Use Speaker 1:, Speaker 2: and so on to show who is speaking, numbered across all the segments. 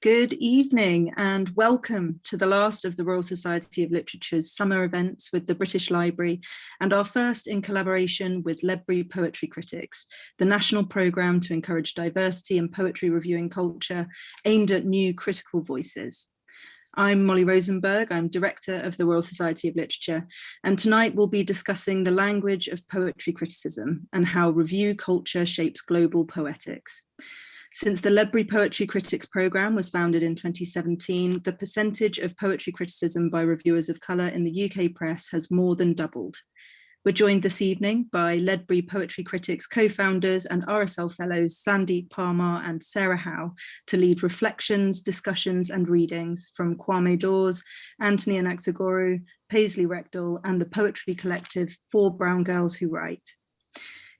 Speaker 1: Good evening and welcome to the last of the Royal Society of Literature's summer events with the British Library and our first in collaboration with Ledbury Poetry Critics, the national programme to encourage diversity and poetry reviewing culture aimed at new critical voices. I'm Molly Rosenberg, I'm Director of the Royal Society of Literature, and tonight we'll be discussing the language of poetry criticism and how review culture shapes global poetics. Since the Ledbury Poetry Critics programme was founded in 2017, the percentage of poetry criticism by reviewers of colour in the UK press has more than doubled. We're joined this evening by Ledbury Poetry Critics co-founders and RSL fellows Sandeep Parmar and Sarah Howe to lead reflections, discussions and readings from Kwame Dawes, Anthony Anaxagorou, Paisley Rekdal and the poetry collective Four Brown Girls Who Write.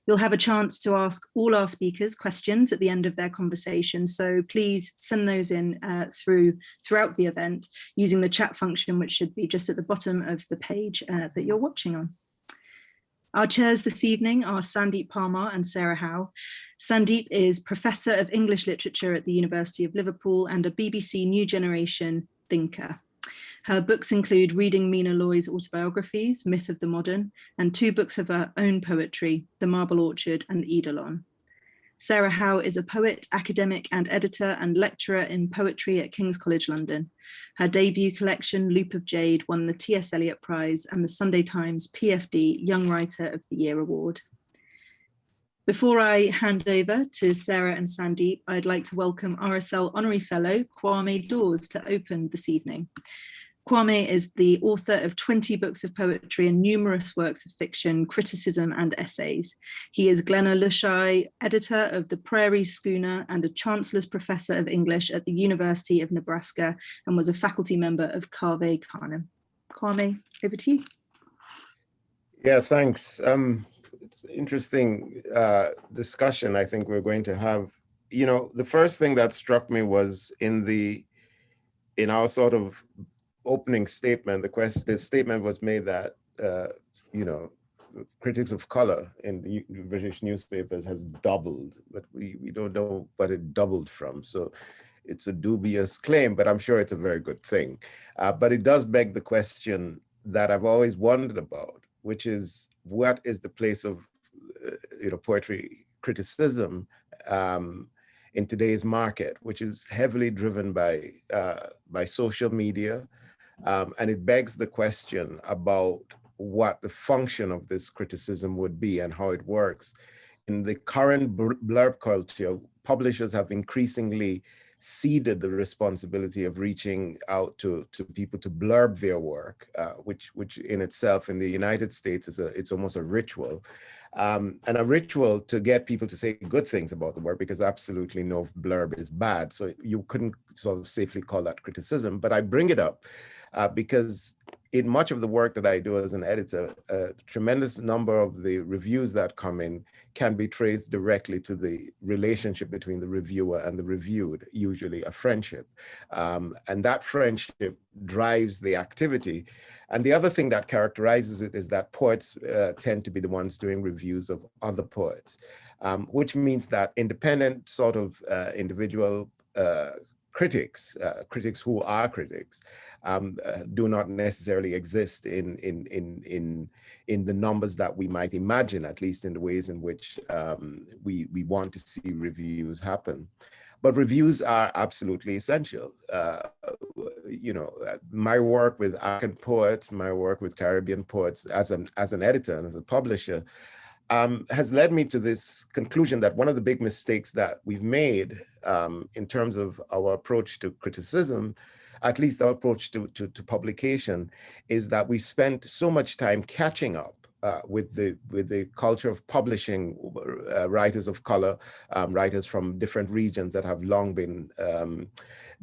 Speaker 1: You'll have a chance to ask all our speakers questions at the end of their conversation, so please send those in uh, through throughout the event using the chat function, which should be just at the bottom of the page uh, that you're watching on. Our chairs this evening are Sandeep Parmar and Sarah Howe. Sandeep is Professor of English Literature at the University of Liverpool and a BBC New Generation thinker. Her books include reading Mina Loy's autobiographies, Myth of the Modern, and two books of her own poetry, The Marble Orchard and Eidolon. Sarah Howe is a poet, academic and editor and lecturer in poetry at King's College London. Her debut collection, Loop of Jade, won the T.S. Eliot Prize and the Sunday Times PFD Young Writer of the Year Award. Before I hand over to Sarah and Sandeep, I'd like to welcome RSL Honorary Fellow Kwame Dawes to open this evening. Kwame is the author of 20 books of poetry and numerous works of fiction, criticism and essays. He is Glenna Luschei, editor of The Prairie Schooner and a Chancellor's Professor of English at the University of Nebraska and was a faculty member of Cave Canem. Kwame, over to you.
Speaker 2: Yeah, thanks. Um, it's interesting uh, discussion I think we're going to have. You know, the first thing that struck me was in the in our sort of opening statement, the question, the statement was made that, uh, you know, critics of color in the British newspapers has doubled, but we, we don't know what it doubled from. So it's a dubious claim, but I'm sure it's a very good thing. Uh, but it does beg the question that I've always wondered about, which is what is the place of, uh, you know, poetry criticism um, in today's market, which is heavily driven by, uh, by social media, um, and it begs the question about what the function of this criticism would be and how it works. In the current blurb culture, publishers have increasingly ceded the responsibility of reaching out to, to people to blurb their work, uh, which, which in itself in the United States is a, it's almost a ritual. Um, and a ritual to get people to say good things about the work because absolutely no blurb is bad. So you couldn't sort of safely call that criticism, but I bring it up uh, because in much of the work that I do as an editor, a tremendous number of the reviews that come in can be traced directly to the relationship between the reviewer and the reviewed, usually a friendship. Um, and that friendship drives the activity. And the other thing that characterizes it is that poets uh, tend to be the ones doing reviews of other poets, um, which means that independent sort of uh, individual uh, critics, uh, critics who are critics, um, uh, do not necessarily exist in, in, in, in, in the numbers that we might imagine, at least in the ways in which um, we, we want to see reviews happen. But reviews are absolutely essential. Uh, you know, my work with African poets, my work with Caribbean poets as an, as an editor and as a publisher, um, has led me to this conclusion that one of the big mistakes that we've made um, in terms of our approach to criticism, at least our approach to, to, to publication, is that we spent so much time catching up uh, with the with the culture of publishing uh, writers of color, um, writers from different regions that have long been um,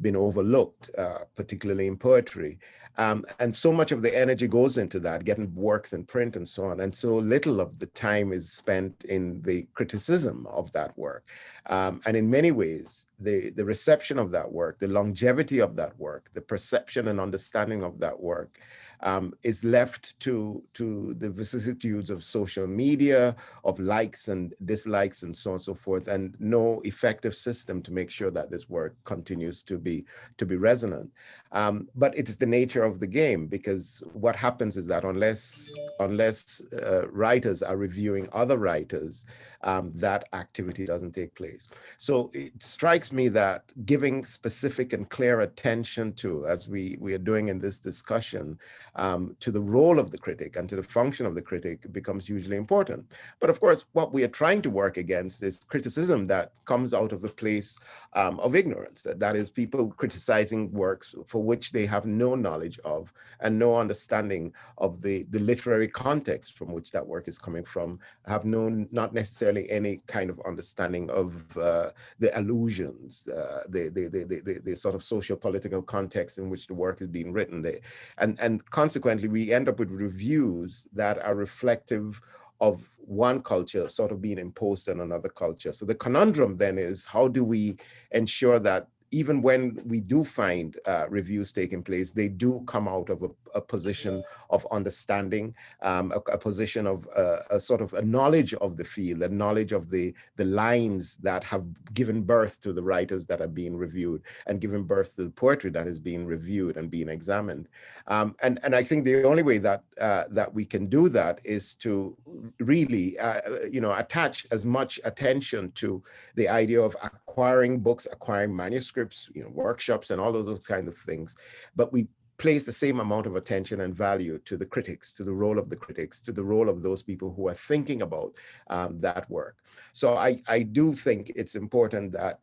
Speaker 2: been overlooked, uh, particularly in poetry. Um, and so much of the energy goes into that, getting works in print and so on. And so little of the time is spent in the criticism of that work. Um, and in many ways, the, the reception of that work, the longevity of that work, the perception and understanding of that work um, is left to, to the vicissitudes of social media, of likes and dislikes and so on and so forth, and no effective system to make sure that this work continues to be, to be resonant. Um, but it is the nature of the game because what happens is that unless, unless uh, writers are reviewing other writers, um, that activity doesn't take place. So it strikes me that giving specific and clear attention to, as we, we are doing in this discussion, um, to the role of the critic and to the function of the critic becomes hugely important. But of course, what we are trying to work against is criticism that comes out of a place um, of ignorance. That, that is people criticizing works for which they have no knowledge of and no understanding of the, the literary context from which that work is coming from, have no, not necessarily any kind of understanding of uh, the allusions, uh, the, the, the, the, the, sort of social political context in which the work is being written. They, and, and consequently, we end up with reviews that are reflective of one culture sort of being imposed on another culture. So the conundrum then is how do we ensure that even when we do find uh, reviews taking place, they do come out of a, a position of understanding, um, a, a, position of uh, a sort of a knowledge of the field, a knowledge of the, the lines that have given birth to the writers that are being reviewed and given birth to the poetry that is being reviewed and being examined. Um, and, and I think the only way that, uh, that we can do that is to really, uh, you know, attach as much attention to the idea of acquiring books, acquiring manuscripts, you know, workshops and all those, kinds of things. But we place the same amount of attention and value to the critics, to the role of the critics, to the role of those people who are thinking about um, that work. So I, I do think it's important that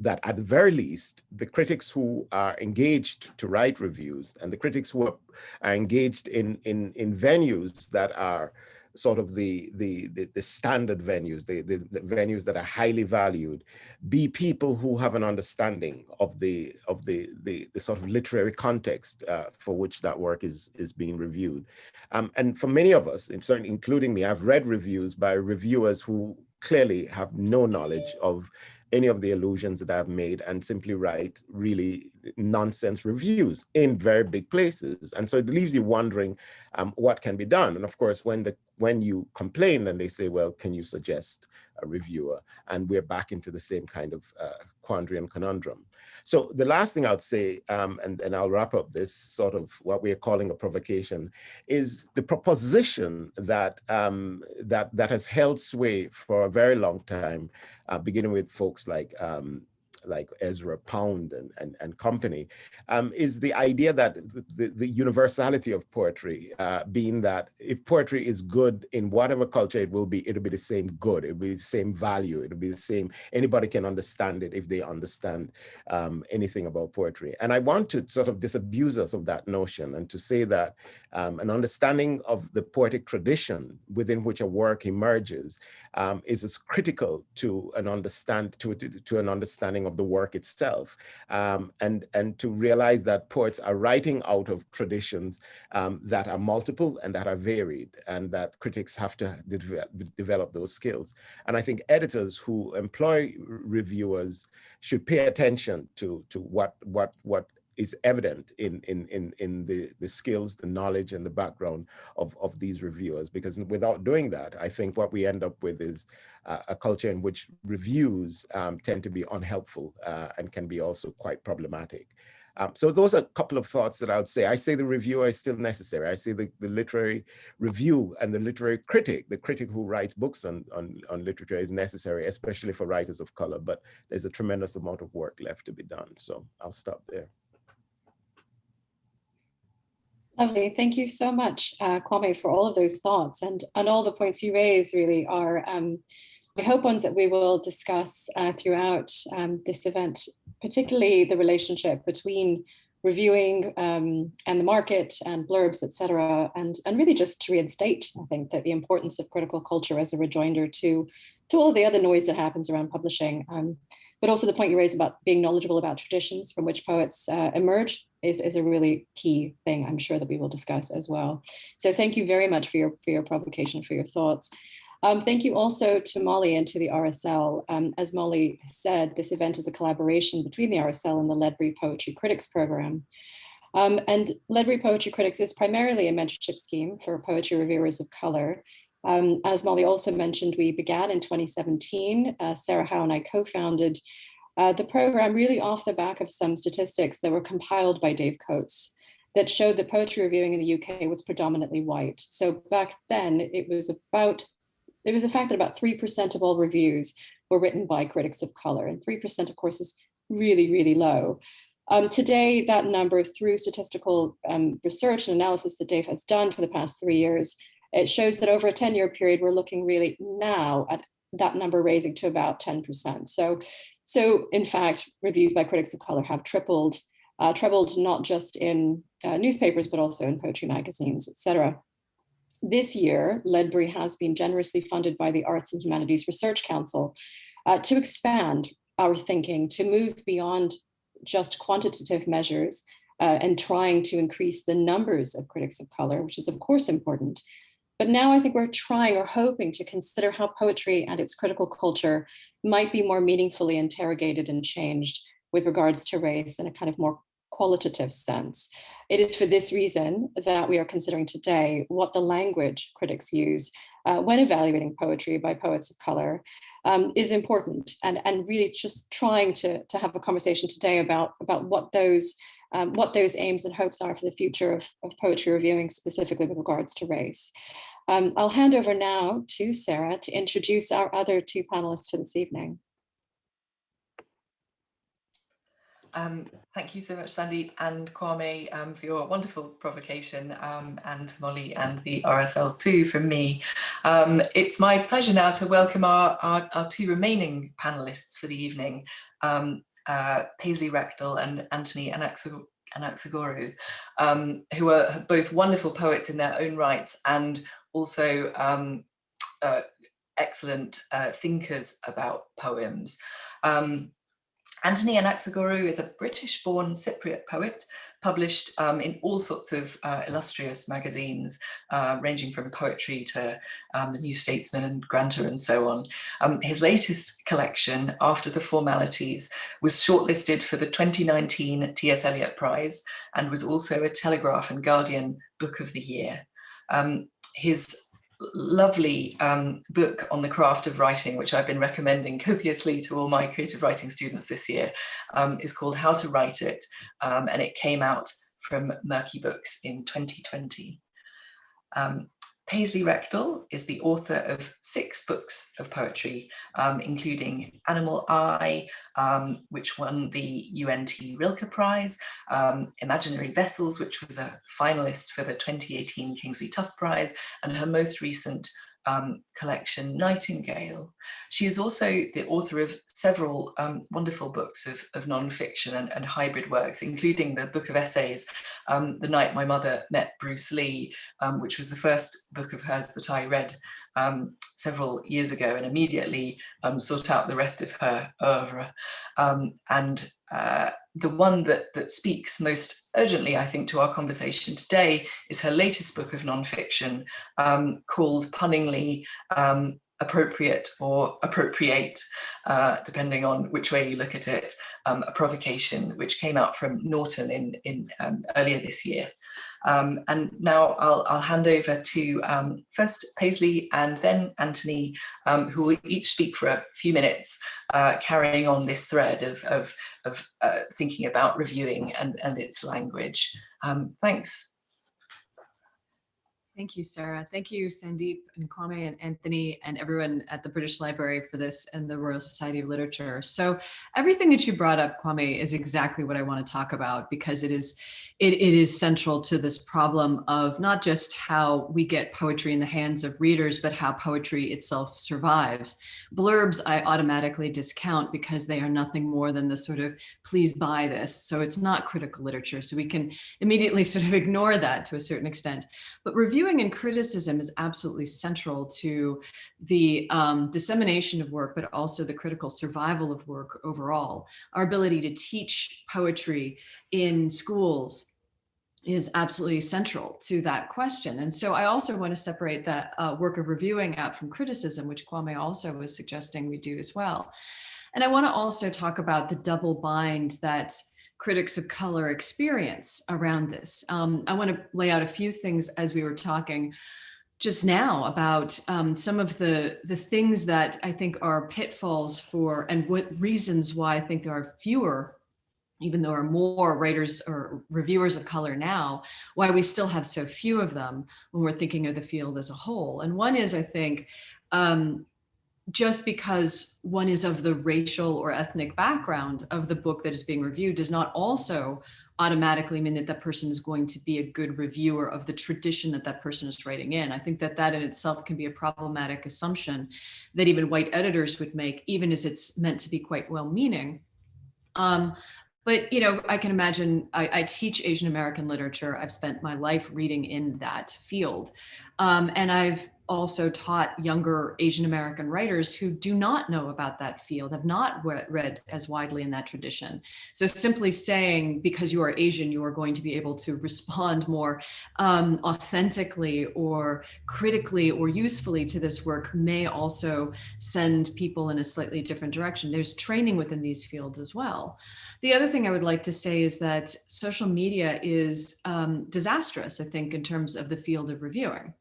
Speaker 2: that at the very least, the critics who are engaged to write reviews and the critics who are, are engaged in, in, in venues that are sort of the, the, the, the standard venues, the, the, the, venues that are highly valued, be people who have an understanding of the, of the, the, the sort of literary context uh, for which that work is, is being reviewed. Um, and for many of us, certainly including me, I've read reviews by reviewers who clearly have no knowledge of any of the illusions that I've made and simply write really nonsense reviews in very big places. And so it leaves you wondering um, what can be done. And of course, when the when you complain, then they say, well, can you suggest a reviewer? And we're back into the same kind of uh, quandary and conundrum. So the last thing I'd say, um, and, and I'll wrap up this sort of what we're calling a provocation, is the proposition that, um, that, that has held sway for a very long time, uh, beginning with folks like um, like Ezra Pound and, and, and company, um, is the idea that the, the universality of poetry, uh, being that if poetry is good in whatever culture it will be, it'll be the same good, it'll be the same value, it'll be the same, anybody can understand it if they understand um, anything about poetry. And I want to sort of disabuse us of that notion and to say that um, an understanding of the poetic tradition within which a work emerges um, is as critical to an understand to, to, to an understanding of the work itself um, and, and to realize that poets are writing out of traditions um, that are multiple and that are varied and that critics have to de develop those skills. And I think editors who employ reviewers should pay attention to, to what, what, what is evident in in in in the the skills the knowledge and the background of of these reviewers because without doing that i think what we end up with is uh, a culture in which reviews um, tend to be unhelpful uh, and can be also quite problematic um, so those are a couple of thoughts that I would say. I say the reviewer is still necessary. I say the, the literary review and the literary critic, the critic who writes books on, on, on literature is necessary, especially for writers of color, but there's a tremendous amount of work left to be done. So I'll stop there.
Speaker 3: Lovely. Thank you so much, uh, Kwame, for all of those thoughts and, and all the points you raise really are, um, I hope ones that we will discuss uh, throughout um, this event, particularly the relationship between reviewing um, and the market and blurbs, etc. And, and really just to reinstate, I think, that the importance of critical culture as a rejoinder to, to all the other noise that happens around publishing. Um, but also the point you raised about being knowledgeable about traditions from which poets uh, emerge is, is a really key thing I'm sure that we will discuss as well. So thank you very much for your, for your provocation, for your thoughts. Um, thank you also to Molly and to the RSL. Um, as Molly said, this event is a collaboration between the RSL and the Ledbury Poetry Critics Program. Um, and Ledbury Poetry Critics is primarily a mentorship scheme for poetry reviewers of color. Um, as Molly also mentioned, we began in 2017. Uh, Sarah Howe and I co-founded uh, the program really off the back of some statistics that were compiled by Dave Coates that showed that poetry reviewing in the UK was predominantly white. So back then it was about, it was a fact that about 3% of all reviews were written by critics of color and 3% of course is really, really low. Um, today, that number through statistical um, research and analysis that Dave has done for the past three years, it shows that over a 10 year period, we're looking really now at that number raising to about 10%. So, so in fact, reviews by critics of color have tripled, uh, trebled not just in uh, newspapers, but also in poetry magazines, etc. This year, Ledbury has been generously funded by the Arts and Humanities Research Council uh, to expand our thinking, to move beyond just quantitative measures uh, and trying to increase the numbers of critics of color, which is of course important. But now I think we're trying or hoping to consider how poetry and its critical culture might be more meaningfully interrogated and changed with regards to race in a kind of more qualitative sense. It is for this reason that we are considering today what the language critics use uh, when evaluating poetry by poets of color um, is important and, and really just trying to, to have a conversation today about, about what those um, what those aims and hopes are for the future of, of poetry reviewing specifically with regards to race. Um, I'll hand over now to Sarah to introduce our other two panelists for this evening.
Speaker 4: Um, thank you so much, Sandeep and Kwame, um, for your wonderful provocation, um, and Molly and the RSL too from me. Um, it's my pleasure now to welcome our, our, our two remaining panelists for the evening, um, uh, Paisley Rekdal and Anthony Anaxagorou, um, who are both wonderful poets in their own rights and also uh, excellent uh, thinkers about poems. Um, Anthony Anaxagorou is a British-born Cypriot poet, published um, in all sorts of uh, illustrious magazines, uh, ranging from poetry to um, the New Statesman and Granta and so on. Um, his latest collection, After the Formalities, was shortlisted for the 2019 T.S. Eliot Prize and was also a Telegraph and Guardian Book of the Year. Um, his lovely um, book on the craft of writing, which I've been recommending copiously to all my creative writing students this year, um, is called How to Write It, um, and it came out from Merky Books in 2020. Um, Paisley Rekdal is the author of six books of poetry, um, including Animal Eye, um, which won the UNT Rilke Prize, um, Imaginary Vessels, which was a finalist for the 2018 Kingsley Tufts Prize, and her most recent um, collection Nightingale. She is also the author of several um, wonderful books of, of non-fiction and, and, hybrid works, including the book of essays, um, The Night My Mother Met Bruce Lee, um, which was the first book of hers that I read um, several years ago and immediately um, sought out the rest of her oeuvre. and uh, the one that, that speaks most urgently, I think, to our conversation today is her latest book of nonfiction um, called Punningly um, Appropriate or Appropriate, uh, depending on which way you look at it, um, a provocation, which came out from Norton in, in um, earlier this year. Um, and now I'll, I'll, hand over to um, first Paisley and then Anthony, um, who will each speak for a few minutes, uh, carrying on this thread of, of, of uh, thinking about reviewing and, and its language. Um, thanks.
Speaker 5: Thank you, Sarah. Thank you, Sandeep and Kwame and Anthony and everyone at the British Library for this and the Royal Society of Literature. So everything that you brought up, Kwame, is exactly what I want to talk about because it is it, it is central to this problem of not just how we get poetry in the hands of readers, but how poetry itself survives. Blurbs I automatically discount because they are nothing more than the sort of please buy this. So it's not critical literature. So we can immediately sort of ignore that to a certain extent. But reviewing and criticism is absolutely central to the um, dissemination of work, but also the critical survival of work overall. Our ability to teach poetry in schools is absolutely central to that question. And so I also want to separate that uh, work of reviewing out from criticism, which Kwame also was suggesting we do as well. And I want to also talk about the double bind that critics of color experience around this. Um, I want to lay out a few things as we were talking just now about um, some of the the things that I think are pitfalls for and what reasons why I think there are fewer even though there are more writers or reviewers of color now, why we still have so few of them when we're thinking of the field as a whole. And one is, I think, um, just because one is of the racial or ethnic background of the book that is being reviewed does not also automatically mean that that person is going to be a good reviewer of the tradition that that person is writing in. I think that that in itself can be a problematic assumption that even white editors would make, even as it's meant to be quite well-meaning. Um, but you know, I can imagine I, I, teach Asian American literature. I've spent my life reading in that field. Um, and I've also taught younger Asian American writers who do not know about that field, have not read as widely in that tradition. So simply saying because you are Asian, you are going to be able to respond more um, authentically or critically or usefully to this work may also send people in a slightly different direction. There's training within these fields as well. The other thing I would like to say is that social media is um, disastrous, I think, in terms of the field of reviewing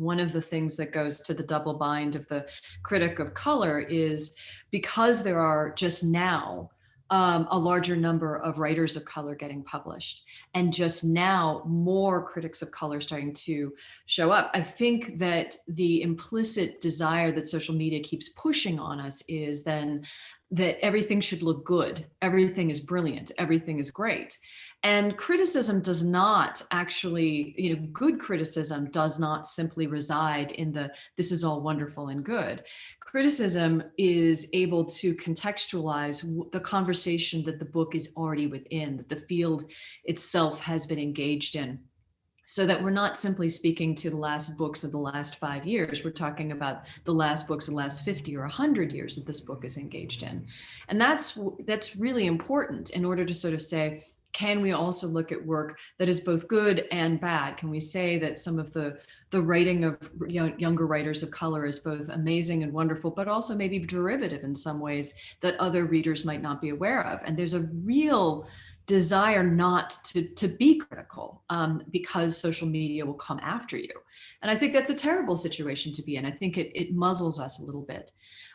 Speaker 5: one of the things that goes to the double bind of the critic of color is because there are just now um, a larger number of writers of color getting published and just now more critics of color starting to show up. I think that the implicit desire that social media keeps pushing on us is then that everything should look good. Everything is brilliant. Everything is great. And criticism does not actually, you know, good criticism does not simply reside in the, this is all wonderful and good. Criticism is able to contextualize the conversation that the book is already within, that the field itself has been engaged in so that we're not simply speaking to the last books of the last five years. We're talking about the last books of the last 50 or 100 years that this book is engaged in. And that's, that's really important in order to sort of say, can we also look at work that is both good and bad? Can we say that some of the, the writing of younger writers of color is both amazing and wonderful, but also maybe derivative in some ways that other readers might not be aware of? And there's a real desire not to, to be critical um, because social media will come after you. And I think that's a terrible situation to be in. I think it, it muzzles us a little bit.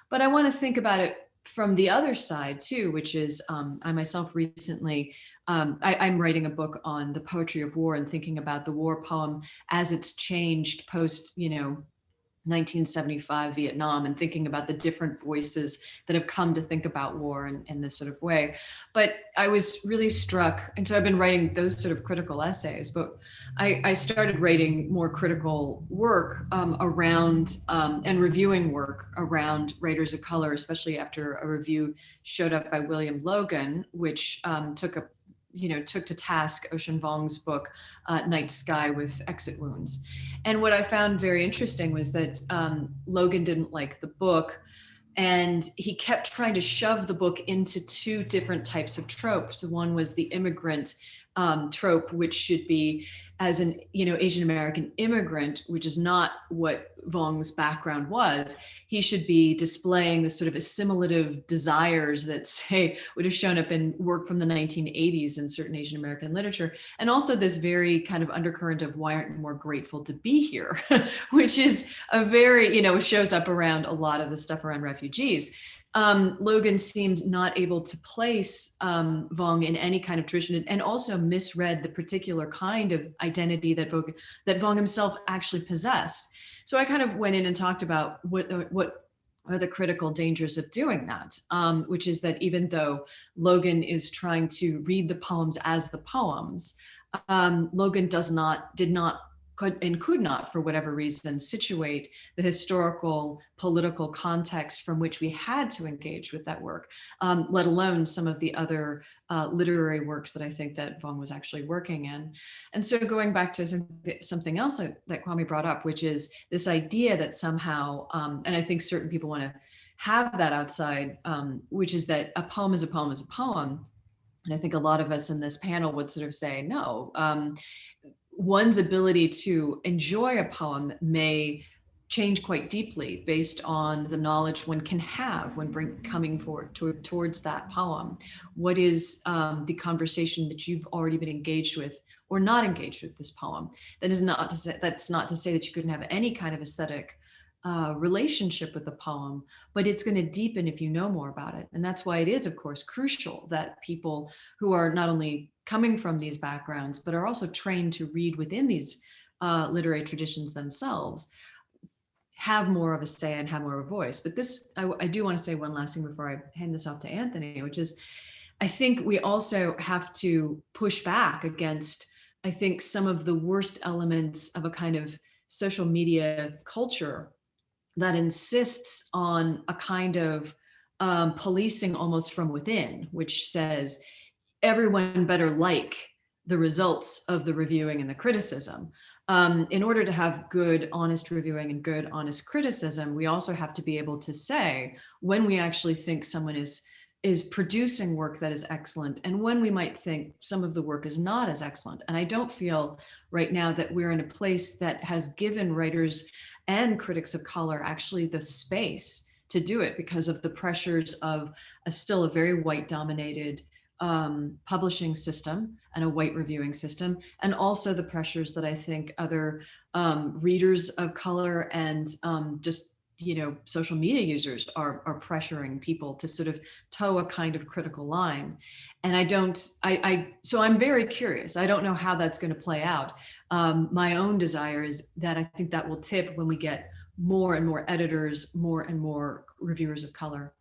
Speaker 5: But I want to think about it from the other side too, which is um, I myself recently, um, I, am writing a book on the poetry of war and thinking about the war poem as it's changed post, you know, 1975 Vietnam and thinking about the different voices that have come to think about war in, in this sort of way. But I was really struck, and so I've been writing those sort of critical essays, but I, I started writing more critical work um, around um, and reviewing work around writers of color, especially after a review showed up by William Logan, which um, took a you know, took to task Ocean Vuong's book, uh, Night Sky with Exit Wounds. And what I found very interesting was that um, Logan didn't like the book and he kept trying to shove the book into two different types of tropes. One was the immigrant um, trope, which should be as an you know Asian American immigrant, which is not what Vuong's background was, he should be displaying the sort of assimilative desires that say would have shown up in work from the 1980s in certain Asian American literature. And also this very kind of undercurrent of why aren't more grateful to be here, which is a very, you know, shows up around a lot of the stuff around refugees um, Logan seemed not able to place um, Vuong in any kind of tradition and also misread the particular kind of identity that, Vong, that Vuong himself actually possessed. So I kind of went in and talked about what, uh, what are the critical dangers of doing that, um, which is that even though Logan is trying to read the poems as the poems, um, Logan does not, did not could and could not, for whatever reason, situate the historical political context from which we had to engage with that work, um, let alone some of the other uh, literary works that I think that Vuong was actually working in. And so going back to something else that Kwame brought up, which is this idea that somehow, um, and I think certain people want to have that outside, um, which is that a poem is a poem is a poem. And I think a lot of us in this panel would sort of say, no, um, one's ability to enjoy a poem may change quite deeply based on the knowledge one can have when bring, coming forward to, towards that poem. What is um, the conversation that you've already been engaged with or not engaged with this poem? That is not to say that's not to say that you couldn't have any kind of aesthetic uh, relationship with the poem, but it's going to deepen if you know more about it. And that's why it is, of course, crucial that people who are not only coming from these backgrounds, but are also trained to read within these uh, literary traditions themselves, have more of a say and have more of a voice. But this, I, I do want to say one last thing before I hand this off to Anthony, which is, I think we also have to push back against, I think, some of the worst elements of a kind of social media culture that insists on a kind of um, policing almost from within, which says everyone better like the results of the reviewing and the criticism. Um, in order to have good, honest reviewing and good, honest criticism, we also have to be able to say when we actually think someone is is producing work that is excellent and when we might think some of the work is not as excellent. And I don't feel right now that we're in a place that has given writers and critics of color actually the space to do it because of the pressures of a still a very white dominated um, publishing system and a white reviewing system, and also the pressures that I think other um, readers of color and um, just you know social media users are are pressuring people to sort of toe a kind of critical line. And i don't i i so i'm very curious. I don't know how that's going to play out. Um, my own desire is that i think that will tip when we get more and more editors more and more reviewers of color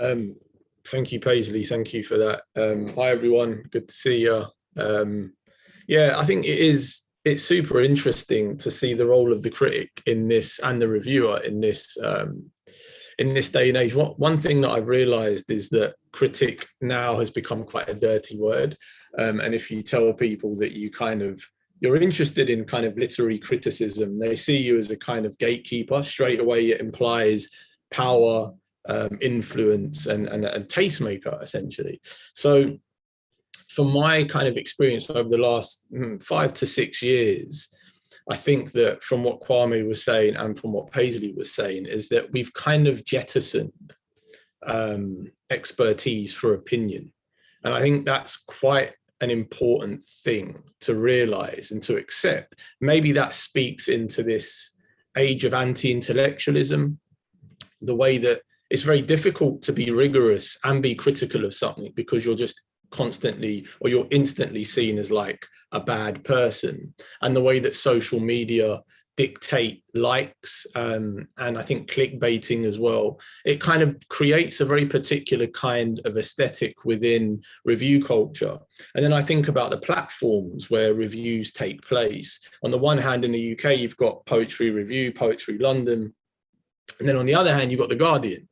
Speaker 6: um thank you paisley thank you for that um hi everyone good to see you um yeah i think it is it's super interesting to see the role of the critic in this and the reviewer in this um, in this day and age. What, one thing that I've realized is that critic now has become quite a dirty word. Um, and if you tell people that you kind of, you're interested in kind of literary criticism, they see you as a kind of gatekeeper. Straight away it implies power, um, influence and, and a tastemaker essentially. So from my kind of experience over the last hmm, five to six years, I think that from what Kwame was saying and from what Paisley was saying is that we've kind of jettisoned um, expertise for opinion. And I think that's quite an important thing to realize and to accept. Maybe that speaks into this age of anti-intellectualism, the way that it's very difficult to be rigorous and be critical of something because you're just constantly or you're instantly seen as like a bad person and the way that social media dictate likes um, and I think clickbaiting as well. It kind of creates a very particular kind of aesthetic within review culture. And then I think about the platforms where reviews take place. On the one hand, in the UK, you've got Poetry Review, Poetry London. And then on the other hand, you've got The Guardian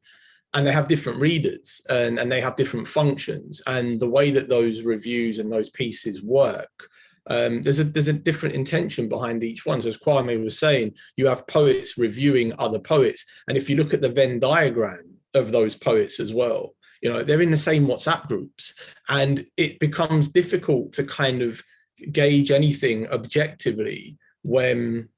Speaker 6: and they have different readers and, and they have different functions and the way that those reviews and those pieces work um, there's a there's a different intention behind each one. So as Kwame was saying, you have poets reviewing other poets. And if you look at the Venn diagram of those poets as well, you know, they're in the same WhatsApp groups and it becomes difficult to kind of gauge anything objectively when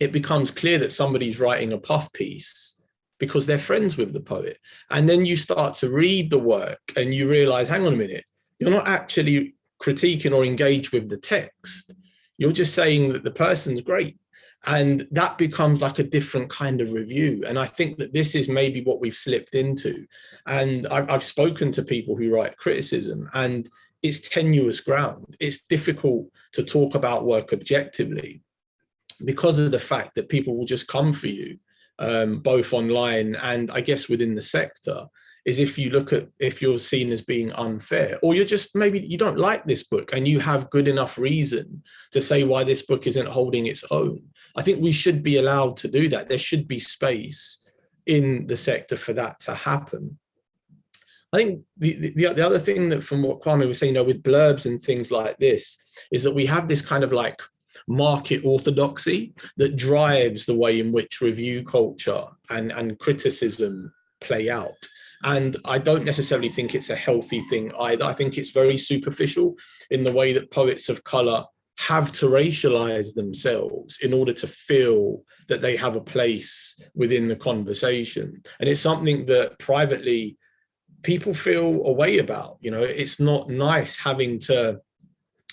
Speaker 6: it becomes clear that somebody's writing a puff piece because they're friends with the poet. And then you start to read the work and you realize, hang on a minute, you're not actually critiquing or engaged with the text. You're just saying that the person's great. And that becomes like a different kind of review. And I think that this is maybe what we've slipped into. And I've, I've spoken to people who write criticism and it's tenuous ground. It's difficult to talk about work objectively because of the fact that people will just come for you um, both online and I guess within the sector is if you look at if you're seen as being unfair or you're just maybe you don't like this book and you have good enough reason to say why this book isn't holding its own. I think we should be allowed to do that. There should be space in the sector for that to happen. I think the, the, the other thing that from what Kwame was saying, you know, with blurbs and things like this, is that we have this kind of like market orthodoxy that drives the way in which review culture and, and criticism play out. And I don't necessarily think it's a healthy thing either. I think it's very superficial in the way that poets of color have to racialize themselves in order to feel that they have a place within the conversation. And it's something that privately people feel a way about, you know, it's not nice having to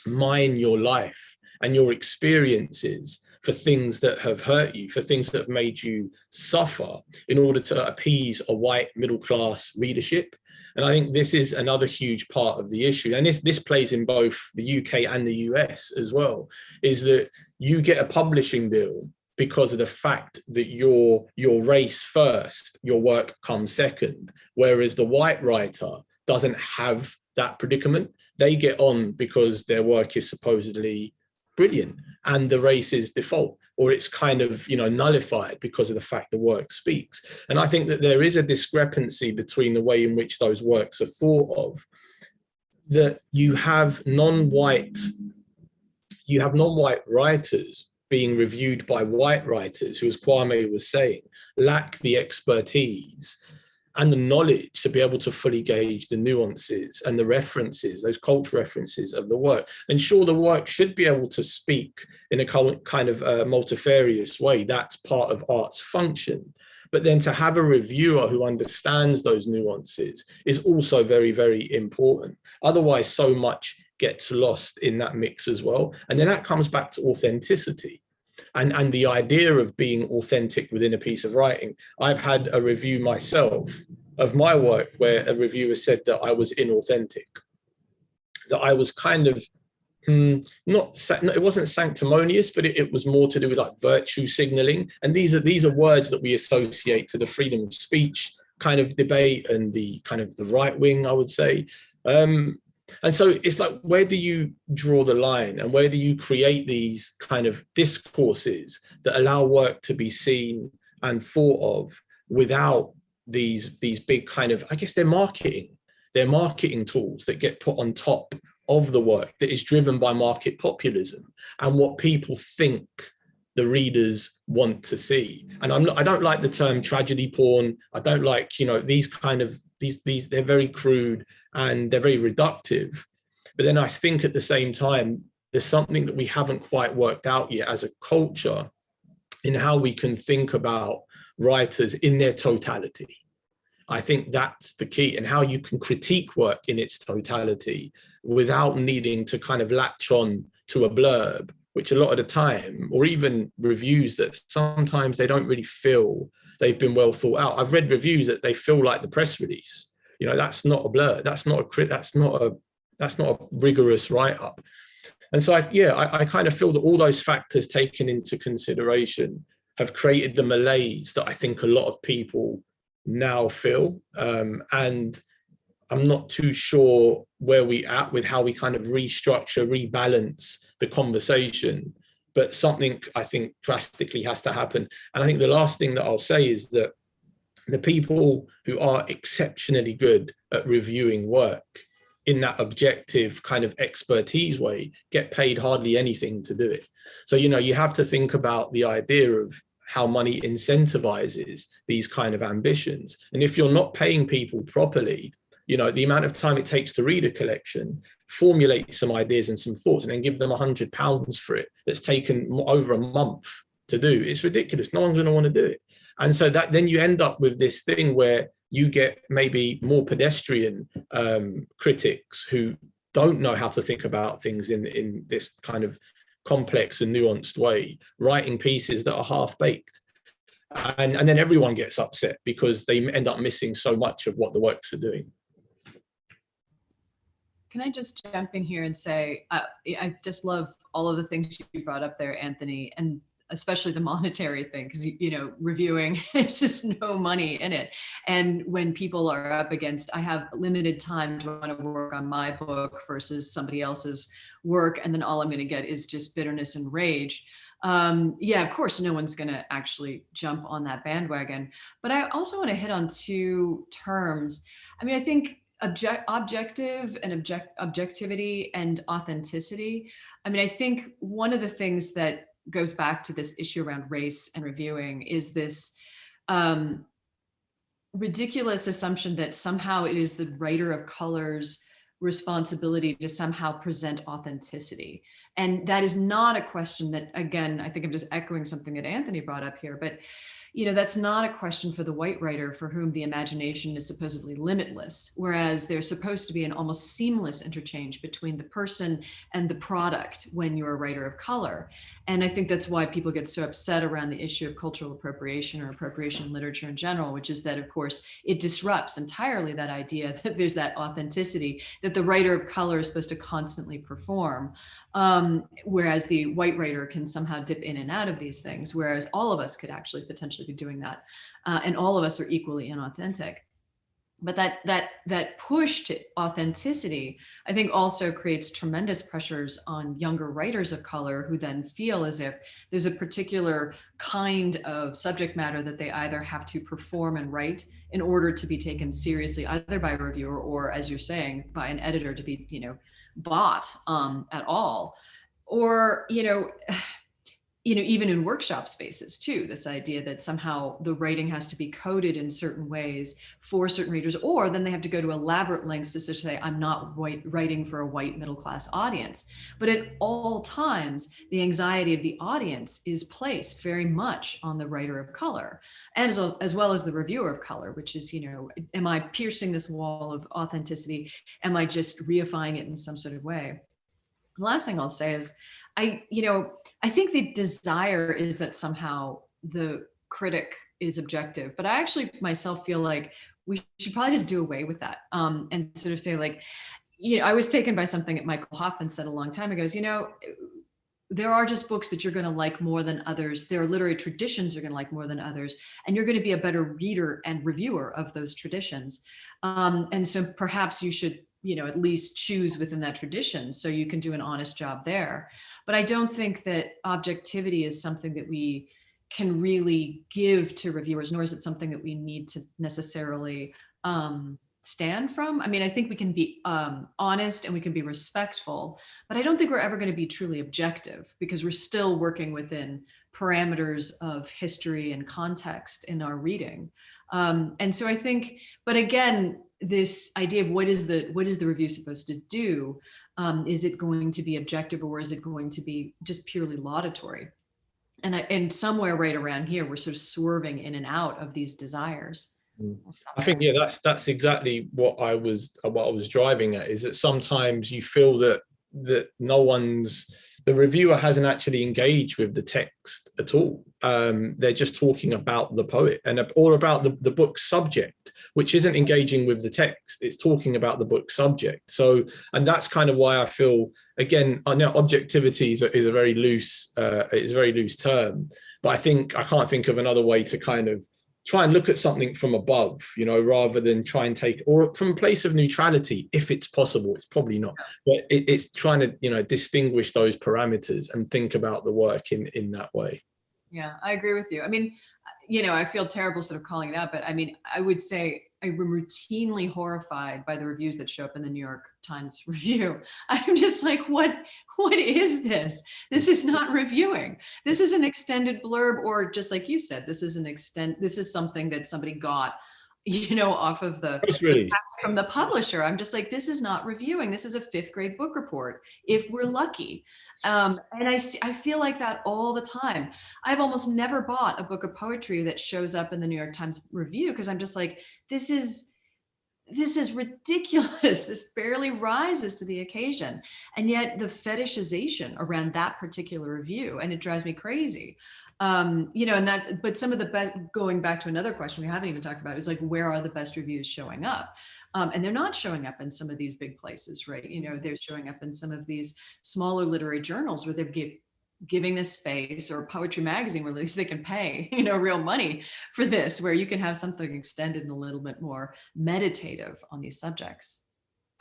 Speaker 6: mine your life and your experiences for things that have hurt you, for things that have made you suffer in order to appease a white middle class readership. And I think this is another huge part of the issue. And this, this plays in both the UK and the US as well, is that you get a publishing deal because of the fact that your your race first, your work comes second, whereas the white writer doesn't have that predicament. They get on because their work is supposedly brilliant and the race is default or it's kind of you know nullified because of the fact the work speaks. And i think that there is a discrepancy between the way in which those works are thought of that you have non-white you have non-white writers being reviewed by white writers who as kwame was saying lack the expertise and the knowledge to be able to fully gauge the nuances and the references, those cultural references of the work. And sure, the work should be able to speak in a kind of uh, multifarious way. That's part of art's function. But then to have a reviewer who understands those nuances is also very, very important. Otherwise, so much gets lost in that mix as well. And then that comes back to authenticity and, and the idea of being authentic within a piece of writing. I've had a review myself of my work where a reviewer said that I was inauthentic, that I was kind of hmm, not it wasn't sanctimonious, but it, it, was more to do with like virtue signaling. And these are these are words that we associate to the freedom of speech kind of debate and the kind of the right wing, I would say. Um, and so it's like, where do you draw the line and where do you create these kind of discourses that allow work to be seen and thought of without these, these big kind of, I guess they're marketing, they're marketing tools that get put on top of the work that is driven by market populism and what people think the readers want to see. And I'm not, I don't like the term tragedy porn. I don't like, you know, these kind of, these, these, they're very crude and they're very reductive. But then I think at the same time, there's something that we haven't quite worked out yet as a culture in how we can think about writers in their totality. I think that's the key and how you can critique work in its totality without needing to kind of latch on to a blurb, which a lot of the time, or even reviews that sometimes they don't really feel they've been well thought out. I've read reviews that they feel like the press release. You know that's not a blur. That's not a that's not a that's not a rigorous write-up. And so I, yeah I, I kind of feel that all those factors taken into consideration have created the malaise that I think a lot of people now feel. Um, and I'm not too sure where we at with how we kind of restructure rebalance the conversation but something I think drastically has to happen and I think the last thing that I'll say is that the people who are exceptionally good at reviewing work in that objective kind of expertise way get paid hardly anything to do it. So, you know, you have to think about the idea of how money incentivizes these kind of ambitions. And if you're not paying people properly, you know, the amount of time it takes to read a collection, formulate some ideas and some thoughts, and then give them a hundred pounds for it, that's taken over a month to do, it's ridiculous. No one's going to want to do it. And so that then you end up with this thing where you get maybe more pedestrian um, critics who don't know how to think about things in, in this kind of complex and nuanced way, writing pieces that are half baked. And, and then everyone gets upset because they end up missing so much of what the works are doing.
Speaker 5: Can I just jump in here and say, uh, I just love all of the things you brought up there, Anthony, and especially the monetary thing because you know reviewing it's just no money in it. And when people are up against i have limited time to want to work on my book versus somebody else's work and then all i'm going to get is just bitterness and rage. Um, yeah of course no one's going to actually jump on that bandwagon but i also want to hit on two terms. I mean i think object objective and object objectivity and authenticity i mean i think one of the things that goes back to this issue around race and reviewing is this um, ridiculous assumption that somehow it is the writer of color's responsibility to somehow present authenticity. And that is not a question that, again, I think I'm just echoing something that Anthony brought up here, but you know, that's not a question for the white writer for whom the imagination is supposedly limitless, whereas there's supposed to be an almost seamless interchange between the person and the product when you're a writer of color. And I think that's why people get so upset around the issue of cultural appropriation or appropriation literature in general, which is that, of course, it disrupts entirely that idea that there's that authenticity that the writer of color is supposed to constantly perform. Um, whereas the white writer can somehow dip in and out of these things, whereas all of us could actually potentially be doing that. Uh, and all of us are equally inauthentic. But that that that push to authenticity, I think also creates tremendous pressures on younger writers of color who then feel as if there's a particular kind of subject matter that they either have to perform and write in order to be taken seriously, either by a reviewer or, as you're saying, by an editor to be, you know, bought um, at all. Or, you know, you know, even in workshop spaces too, this idea that somehow the writing has to be coded in certain ways for certain readers, or then they have to go to elaborate lengths to say, I'm not white, writing for a white middle class audience. But at all times, the anxiety of the audience is placed very much on the writer of color, and as well, as well as the reviewer of color, which is, you know, am I piercing this wall of authenticity? Am I just reifying it in some sort of way? Last thing I'll say is, I, you know, I think the desire is that somehow the critic is objective, but I actually myself feel like we should probably just do away with that um, and sort of say like, you know, I was taken by something that Michael Hoffman said a long time ago is, you know, there are just books that you're going to like more than others. There are literary traditions you're going to like more than others, and you're going to be a better reader and reviewer of those traditions. Um, and so perhaps you should you know, at least choose within that tradition so you can do an honest job there. But I don't think that objectivity is something that we can really give to reviewers, nor is it something that we need to necessarily um, stand from. I mean, I think we can be um, honest and we can be respectful, but I don't think we're ever going to be truly objective because we're still working within parameters of history and context in our reading. Um, and so I think, but again, this idea of what is the what is the review supposed to do? Um, is it going to be objective or is it going to be just purely laudatory? And, I, and somewhere right around here, we're sort of swerving in and out of these desires.
Speaker 6: Mm. I think yeah, that's that's exactly what I was what I was driving at. Is that sometimes you feel that that no one's the reviewer hasn't actually engaged with the text at all. Um, they're just talking about the poet and or about the, the book's subject, which isn't engaging with the text. It's talking about the book subject. So, and that's kind of why I feel, again, I know objectivity is a, is a very loose, uh, is a very loose term, but I think I can't think of another way to kind of try and look at something from above, you know, rather than try and take, or from a place of neutrality, if it's possible, it's probably not, but it, it's trying to, you know, distinguish those parameters and think about the work in, in that way.
Speaker 5: Yeah, I agree with you. I mean, you know, I feel terrible sort of calling it out, but I mean, I would say I'm routinely horrified by the reviews that show up in the New York Times review. I'm just like, what, what is this? This is not reviewing. This is an extended blurb, or just like you said, this is an extent, this is something that somebody got you know, off of the,
Speaker 6: really.
Speaker 5: from the publisher. I'm just like, this is not reviewing. This is a fifth grade book report, if we're lucky. Um, and I, I feel like that all the time. I've almost never bought a book of poetry that shows up in the New York Times review because I'm just like, this is, this is ridiculous. This barely rises to the occasion. And yet the fetishization around that particular review, and it drives me crazy um you know and that but some of the best going back to another question we haven't even talked about is like where are the best reviews showing up um, and they're not showing up in some of these big places right you know they're showing up in some of these smaller literary journals where they're give, giving this space or poetry magazine where at least they can pay you know real money for this where you can have something extended and a little bit more meditative on these subjects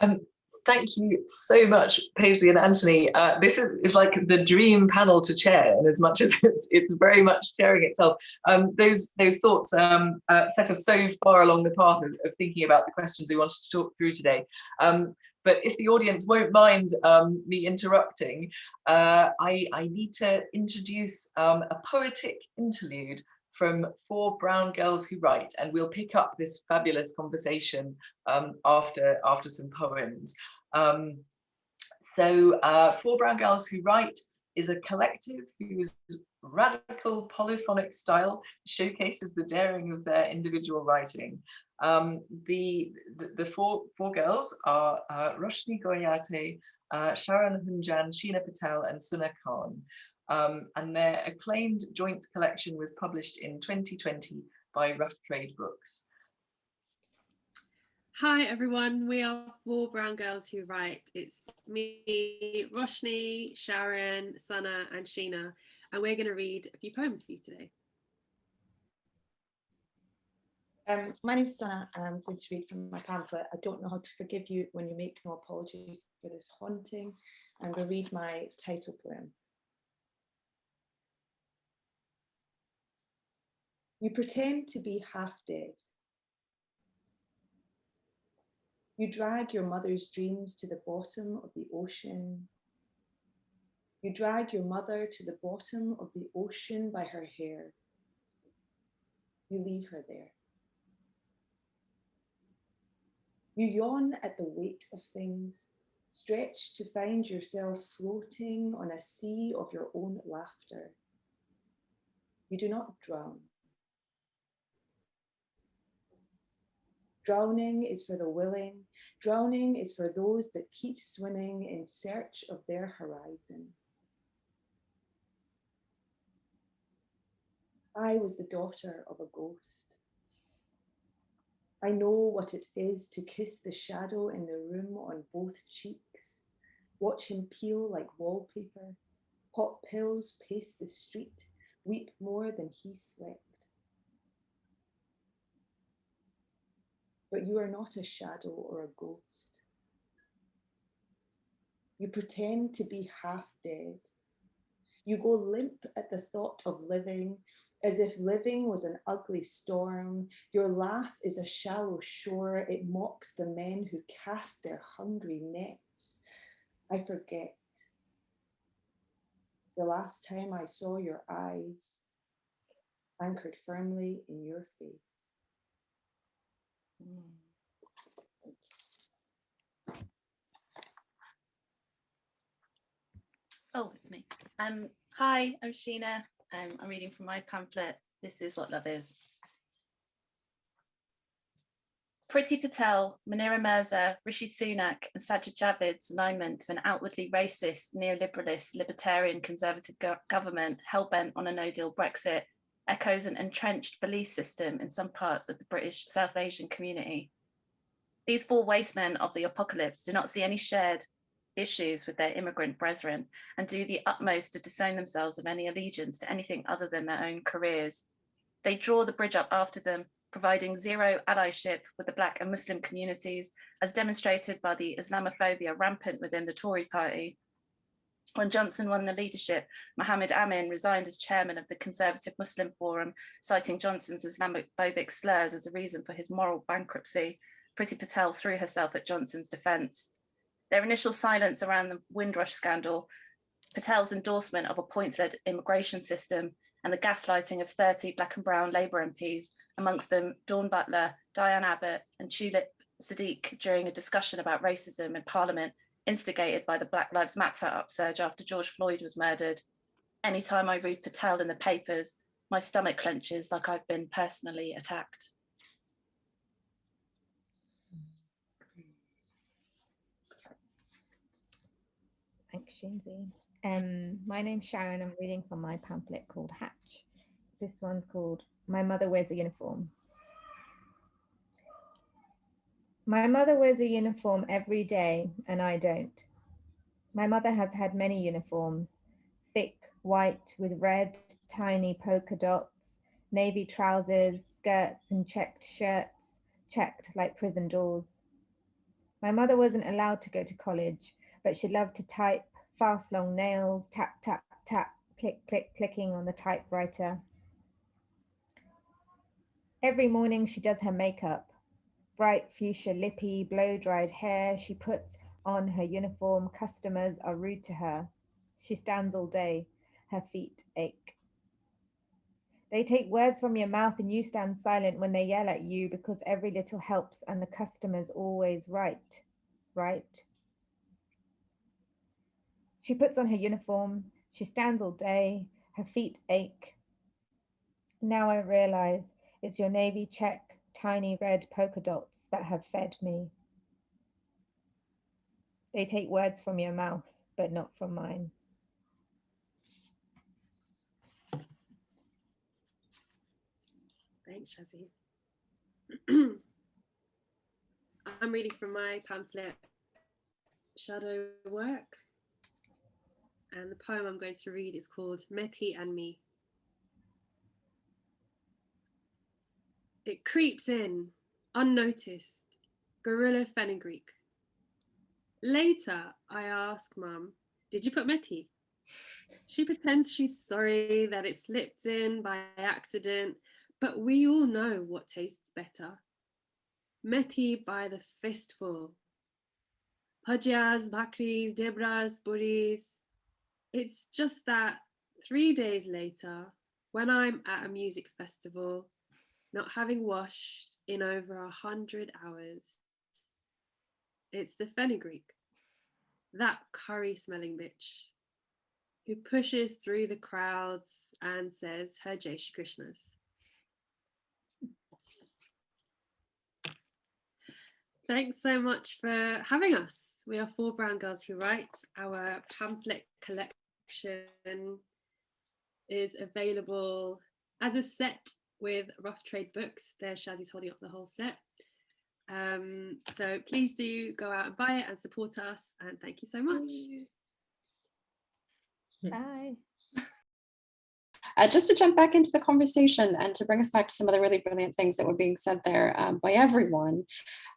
Speaker 4: um, thank you so much, Paisley and Anthony. Uh, this is, is like the dream panel to chair, and as much as it's, it's very much chairing itself, um, those those thoughts um, uh, set us so far along the path of, of, thinking about the questions we wanted to talk through today. Um, but if the audience won't mind um, me interrupting, uh, I, I, need to introduce um, a poetic interlude from four brown girls who write and we'll pick up this fabulous conversation um, after after some poems um, So uh, Four Brown Girls Who Write is a collective whose radical polyphonic style showcases the daring of their individual writing. Um, the, the, the, four, four girls are uh, Roshni Goyate, uh, Sharan Hunjan, Sheena Patel and Sunnah Khan. Um, and their acclaimed joint collection was published in 2020 by Rough Trade Books.
Speaker 7: Hi everyone, we are four brown girls who write. It's me, Roshni, Sharan, Sunnah and Sheena, and we're going to read a few poems for you today.
Speaker 8: Um, my name is Sunnah and I'm going to read from my pamphlet. I don't know how to forgive you when you make no apology for this haunting. I'm going to read my title poem. You pretend to be half dead. You drag your mother's dreams to the bottom of the ocean. You drag your mother to the bottom of the ocean by her hair. You leave her there. You yawn at the weight of things, stretch to find yourself floating on a sea of your own laughter. You do not drown. Drowning is for the willing. Drowning is for those that keep swimming in search of their horizon. I was the daughter of a ghost. I know what it is to kiss the shadow in the room on both cheeks, watch him peel like wallpaper, pop pills pace the street, weep more than he slept. but you are not a shadow or a ghost. You pretend to be half dead. You go limp at the thought of living, as if living was an ugly storm. Your laugh is a shallow shore. It mocks the men who cast their hungry nets. I forget. The last time I saw your eyes anchored firmly in your face.
Speaker 9: Oh, it's me. Um, hi, I'm Sheena. Um, I'm reading from my pamphlet, This is What Love Is. Priti Patel, Munira Mirza, Rishi Sunak and Sajid Javid's alignment to an outwardly racist, neoliberalist, libertarian conservative go government hell-bent on a no-deal Brexit echoes an entrenched belief system in some parts of the British South Asian community. These four wastemen of the apocalypse do not see any shared issues with their immigrant brethren and do the utmost to disown themselves of any allegiance to anything other than their own careers. They draw the bridge up after them, providing zero allyship with the Black and Muslim communities, as demonstrated by the Islamophobia rampant within the Tory party, when Johnson won the leadership, Mohammed Amin resigned as chairman of the Conservative Muslim Forum, citing Johnson's Islamophobic slurs as a reason for his moral bankruptcy. Priti Patel threw herself at Johnson's defence. Their initial silence around the Windrush scandal, Patel's endorsement of a points-led immigration system, and the gaslighting of 30 black and brown Labour MPs, amongst them Dawn Butler, Diane Abbott and Tulip Siddiq during a discussion about racism in Parliament instigated by the Black Lives Matter upsurge after George Floyd was murdered. Anytime I read Patel in the papers, my stomach clenches like I've been personally attacked.
Speaker 10: Thanks, Shinzi. Um, my name's Sharan. I'm reading from my pamphlet called Hatch. This one's called My Mother Wears a Uniform. My mother wears a uniform every day and I don't. My mother has had many uniforms, thick, white with red, tiny polka dots, navy trousers, skirts and checked shirts, checked like prison doors. My mother wasn't allowed to go to college, but she loved to type, fast long nails, tap, tap, tap, click, click, clicking on the typewriter. Every morning she does her makeup, bright fuchsia lippy, blow-dried hair. She puts on her uniform. Customers are rude to her. She stands all day. Her feet ache. They take words from your mouth and you stand silent when they yell at you because every little helps and the customer's always right, right? She puts on her uniform, she stands all day, her feet ache. Now I realize it's your navy check, tiny red polka dots that have fed me. They take words from your mouth, but not from mine.
Speaker 7: Thanks, Shazzy. I'm reading from my pamphlet, Shadow Work. And the poem I'm going to read is called Methi and Me. It creeps in, unnoticed, guerrilla fenugreek. Later, I ask Mum, did you put Methi? She pretends she's sorry that it slipped in by accident, but we all know what tastes better. Methi by the fistful. Pajas, bakris, debras, buris. It's just that three days later, when I'm at a music festival, not having washed in over a hundred hours, it's the fenugreek, that curry smelling bitch, who pushes through the crowds and says her Jai Shri Krishnas. Thanks so much for having us. We are four brown girls who write. Our pamphlet collection is available as a set with Rough Trade Books. There Shazzy's holding up the whole set. Um, so please do go out and buy it and support us and thank you so much.
Speaker 10: Bye.
Speaker 3: Uh, just to jump back into the conversation and to bring us back to some of the really brilliant things that were being said there um, by everyone,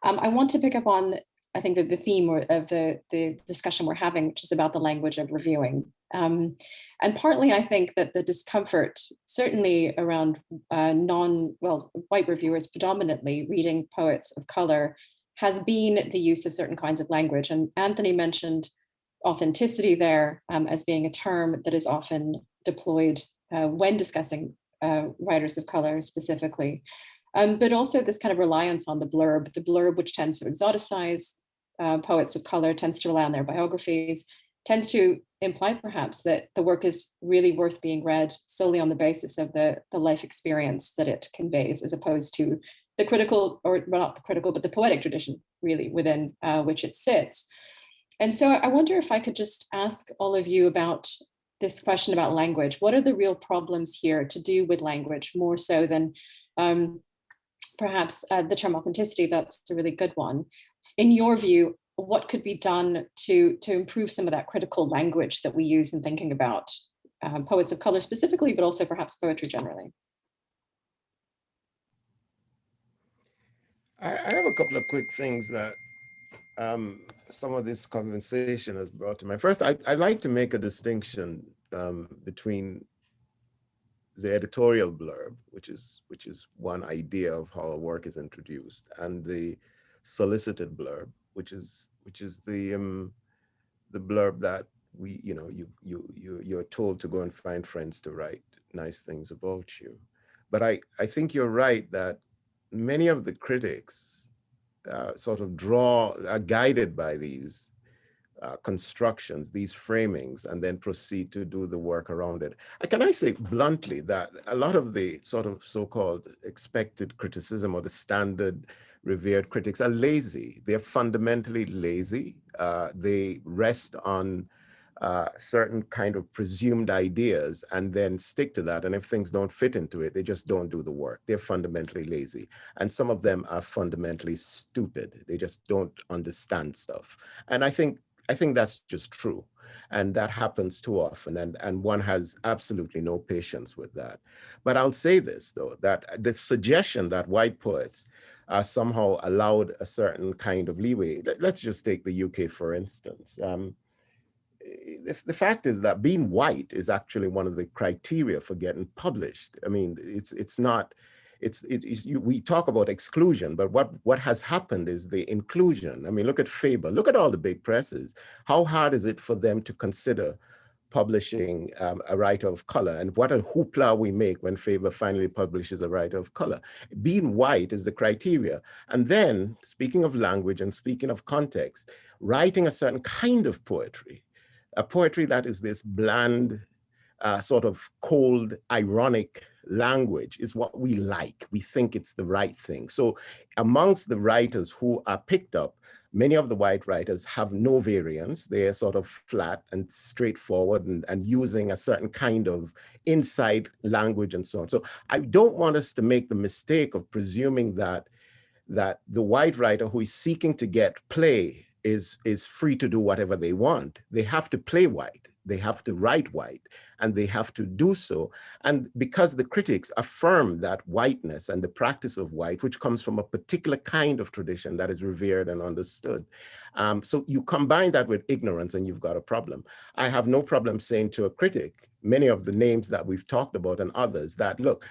Speaker 3: um, I want to pick up on, I think, that the theme of the, the discussion we're having, which is about the language of reviewing. Um, and partly, I think that the discomfort, certainly around uh, non, well, white reviewers predominantly reading poets of color, has been the use of certain kinds of language. And Anthony mentioned authenticity there um, as being a term that is often deployed uh, when discussing uh, writers of color specifically, um, but also this kind of reliance on the blurb, the blurb which tends to exoticize uh, poets of color, tends to rely on their biographies, tends to imply perhaps that the work is really worth being read solely on the basis of the, the life experience that it conveys, as opposed to the critical, or not the critical, but the poetic tradition really within uh, which it sits. And so I wonder if I could just ask all of you about this question about language. What are the real problems here to do with language more so than um, perhaps uh, the term authenticity, that's a really good one. In your view, what could be done to, to improve some of that critical language that we use in thinking about um, poets of color specifically, but also perhaps poetry generally?
Speaker 2: I, I have a couple of quick things that um, some of this conversation has brought to mind. First, I, would like to make a distinction um, between the editorial blurb, which is which is one idea of how a work is introduced, and the solicited blurb, which is which is the um, the blurb that we you know you you you you're told to go and find friends to write nice things about you. But I I think you're right that many of the critics uh, sort of draw, are guided by these uh, constructions, these framings, and then proceed to do the work around it. Can I say bluntly that a lot of the sort of so-called expected criticism or the standard revered critics are lazy. They're fundamentally lazy. Uh, they rest on uh, certain kind of presumed ideas and then stick to that. And if things don't fit into it, they just don't do the work. They're fundamentally lazy. And some of them are fundamentally stupid. They just don't understand stuff. And I think I think that's just true. And that happens too often. And, and one has absolutely no patience with that. But I'll say this, though, that the suggestion that white poets are somehow allowed a certain kind of leeway. Let's just take the UK, for instance. Um, the, the fact is that being white is actually one of the criteria for getting published. I mean, it's it's not, it's, it's you, we talk about exclusion, but what, what has happened is the inclusion. I mean, look at Faber, look at all the big presses. How hard is it for them to consider publishing um, a writer of color and what a hoopla we make when Faber finally publishes a writer of color. Being white is the criteria. And then speaking of language and speaking of context, writing a certain kind of poetry a poetry that is this bland, uh, sort of cold, ironic language is what we like. We think it's the right thing. So amongst the writers who are picked up, many of the white writers have no variance. They're sort of flat and straightforward and, and using a certain kind of inside language and so on. So I don't want us to make the mistake of presuming that that the white writer who is seeking to get play is, is free to do whatever they want. They have to play white, they have to write white, and they have to do so. And because the critics affirm that whiteness and the practice of white, which comes from a particular kind of tradition that is revered and understood. Um, so you combine that with ignorance and you've got a problem. I have no problem saying to a critic, many of the names that we've talked about and others that, look,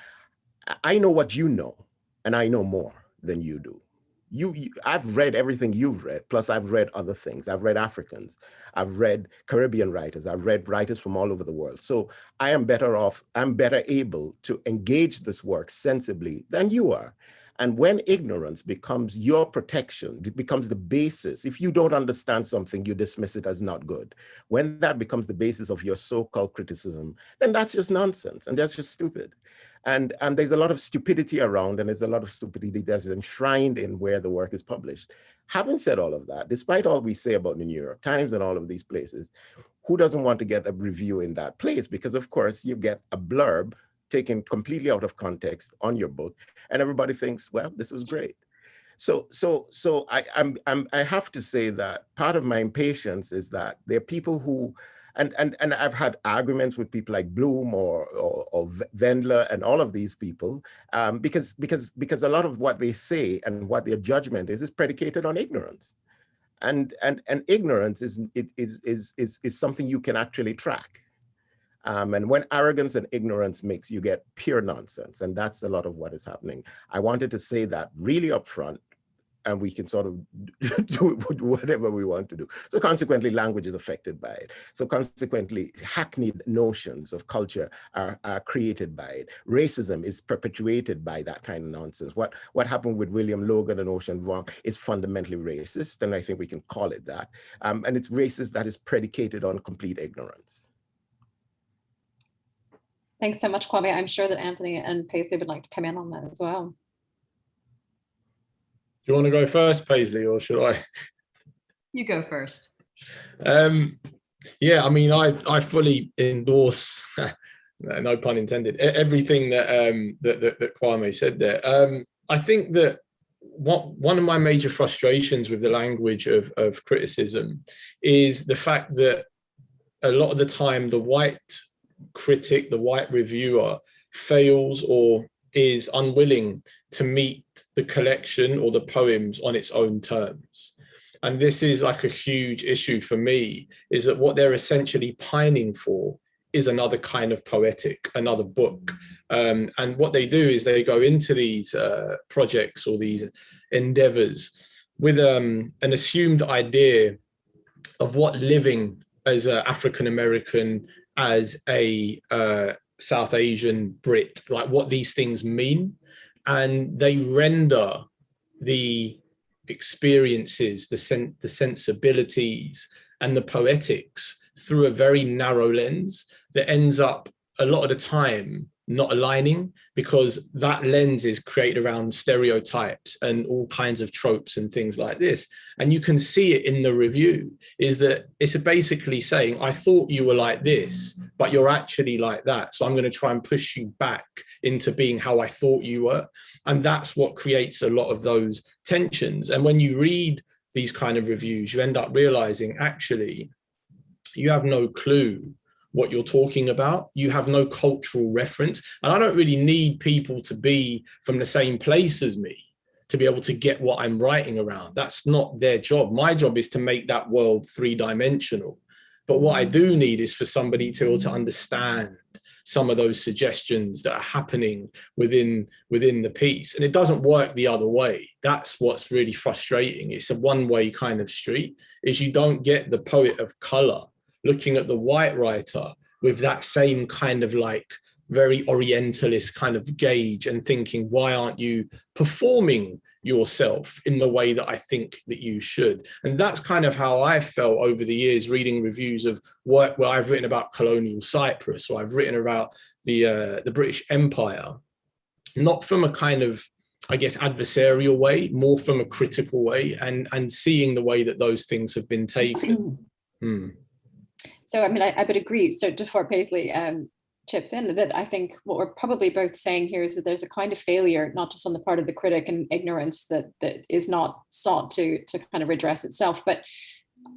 Speaker 2: I know what you know, and I know more than you do you, you, I've read everything you've read, plus I've read other things. I've read Africans, I've read Caribbean writers, I've read writers from all over the world. So I am better off, I'm better able to engage this work sensibly than you are. And when ignorance becomes your protection, it becomes the basis. If you don't understand something, you dismiss it as not good. When that becomes the basis of your so-called criticism, then that's just nonsense and that's just stupid. And, and there's a lot of stupidity around and there's a lot of stupidity that's enshrined in where the work is published. Having said all of that, despite all we say about the New York Times and all of these places, who doesn't want to get a review in that place? Because of course you get a blurb taken completely out of context on your book and everybody thinks, well, this was great. So, so, so I, I'm, I'm, I have to say that part of my impatience is that there are people who and and and I've had arguments with people like Bloom or or, or Vendler and all of these people um, because because because a lot of what they say and what their judgment is is predicated on ignorance, and and and ignorance is is is is is something you can actually track. Um, and when arrogance and ignorance mix, you get pure nonsense. And that's a lot of what is happening. I wanted to say that really upfront and we can sort of do whatever we want to do. So consequently, language is affected by it. So consequently, hackneyed notions of culture are, are created by it. Racism is perpetuated by that kind of nonsense. What, what happened with William Logan and Ocean Vuong is fundamentally racist, and I think we can call it that. Um, and it's racist that is predicated on complete ignorance.
Speaker 3: Thanks so much, Kwame. I'm sure that Anthony and Paisley would like to come in on that as well Do
Speaker 6: you want to go first, Paisley, or should I?
Speaker 5: You go first.
Speaker 6: Um, yeah, I mean, I I fully endorse, no pun intended, everything that um that that, that Kwame said there. Um, I think that what one of my major frustrations with the language of of criticism is the fact that a lot of the time the white critic, the white reviewer, fails or is unwilling to meet the collection or the poems on its own terms. And this is like a huge issue for me, is that what they're essentially pining for is another kind of poetic, another book. Um, and what they do is they go into these uh, projects or these endeavors with um, an assumed idea of what living as an African-American, as a uh, South Asian Brit, like what these things mean. And they render the experiences, the, sen the sensibilities and the poetics through a very narrow lens that ends up a lot of the time not aligning because that lens is created around stereotypes and all kinds of tropes and things like this. And you can see it in the review is that it's basically saying, I thought you were like this, but you're actually like that. So I'm going to try and push you back into being how I thought you were. And that's what creates a lot of those tensions. And when you read these kind of reviews, you end up realizing actually you have no clue what you're talking about. You have no cultural reference. And I don't really need people to be from the same place as me to be able to get what I'm writing around. That's not their job. My job is to make that world three dimensional. But what I do need is for somebody to to understand some of those suggestions that are happening within within the piece and it doesn't work the other way that's what's really frustrating it's a one-way kind of street is you don't get the poet of color looking at the white writer with that same kind of like very orientalist kind of gauge and thinking, why aren't you performing yourself in the way that I think that you should. And that's kind of how I felt over the years reading reviews of what well, I've written about colonial Cyprus or I've written about the uh, the British Empire, not from a kind of I guess adversarial way, more from a critical way, and and seeing the way that those things have been taken. Hmm.
Speaker 3: So I mean, I, I would agree. So before Paisley um, chips in, that I think what we're probably both saying here is that there's a kind of failure, not just on the part of the critic and ignorance that that is not sought to to kind of redress itself, but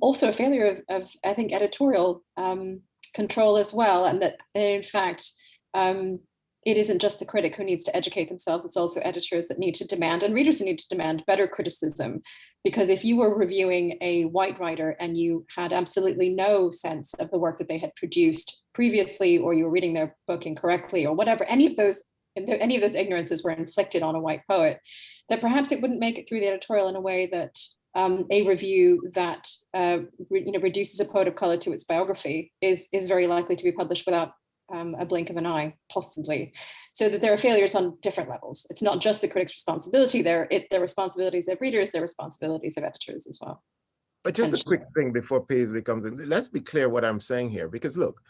Speaker 3: also a failure of, of I think editorial um, control as well, and that in fact. Um, it isn't just the critic who needs to educate themselves, it's also editors that need to demand and readers who need to demand better criticism. Because if you were reviewing a white writer and you had absolutely no sense of the work that they had produced previously, or you were reading their book incorrectly or whatever, any of those any of those ignorances were inflicted on a white poet, that perhaps it wouldn't make it through the editorial in a way that um, a review that uh, re, you know reduces a poet of color to its biography is is very likely to be published without um, a blink of an eye, possibly. So that there are failures on different levels. It's not just the critic's responsibility, there it their responsibilities of readers, their responsibilities of editors as well.
Speaker 2: But just and a quick thing before Paisley comes in, let's be clear what I'm saying here, because look,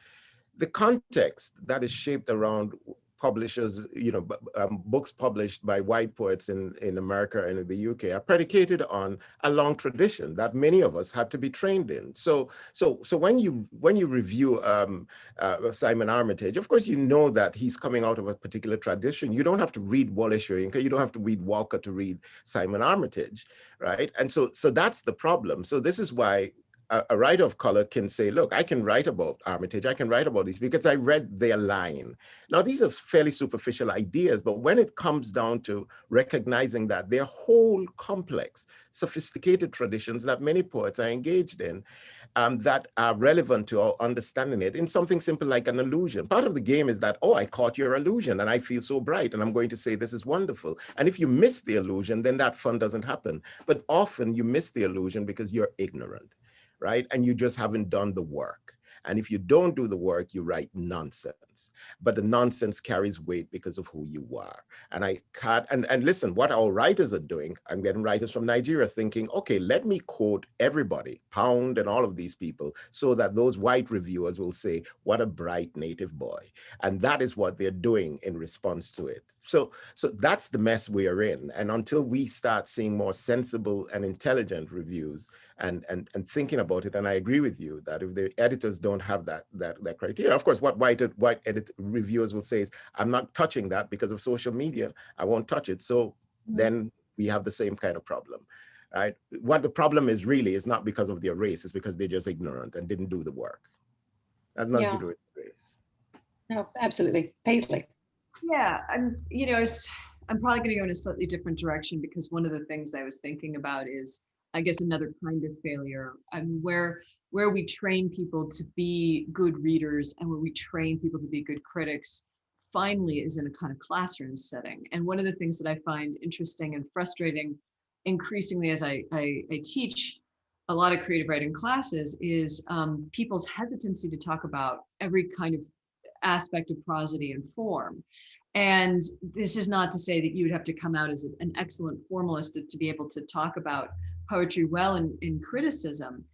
Speaker 2: the context that is shaped around publishers, you know, um, books published by white poets in, in America and in the UK are predicated on a long tradition that many of us had to be trained in. So, so, so when you when you review um, uh, Simon Armitage, of course, you know that he's coming out of a particular tradition. You don't have to read Wole Soyinka, you don't have to read Walker to read Simon Armitage, right? And so, so that's the problem. So this is why a, a, writer of color can say, look, I can write about Armitage, I can write about these because I read their line. Now, these are fairly superficial ideas, but when it comes down to recognizing that they're whole complex, sophisticated traditions that many poets are engaged in, um, that are relevant to our understanding it in something simple like an illusion. Part of the game is that, oh, I caught your illusion and I feel so bright and I'm going to say this is wonderful. And if you miss the illusion, then that fun doesn't happen. But often you miss the illusion because you're ignorant right? And you just haven't done the work. And if you don't do the work, you write nonsense. But the nonsense carries weight because of who you are. And I can't, and, and listen, what our writers are doing, I'm getting writers from Nigeria thinking, okay, let me quote everybody, Pound and all of these people, so that those white reviewers will say, what a bright native boy. And that is what they're doing in response to it. So, so that's the mess we are in. And until we start seeing more sensible and intelligent reviews, and and and thinking about it. And I agree with you that if the editors don't have that that that criteria, of course, what white white edit reviewers will say is, I'm not touching that because of social media. I won't touch it. So mm -hmm. then we have the same kind of problem. Right. What the problem is really is not because of their race, it's because they're just ignorant and didn't do the work. That's not yeah. to do with race.
Speaker 3: No, absolutely. Paisley.
Speaker 5: Yeah, I'm, you know, I'm probably going to go in a slightly different direction because one of the things I was thinking about is I guess another kind of failure and where where we train people to be good readers and where we train people to be good critics finally is in a kind of classroom setting. And one of the things that I find interesting and frustrating increasingly as I, I, I teach a lot of creative writing classes is um, people's hesitancy to talk about every kind of aspect of prosody and form. And this is not to say that you would have to come out as an excellent formalist to, to be able to talk about poetry well in, in criticism.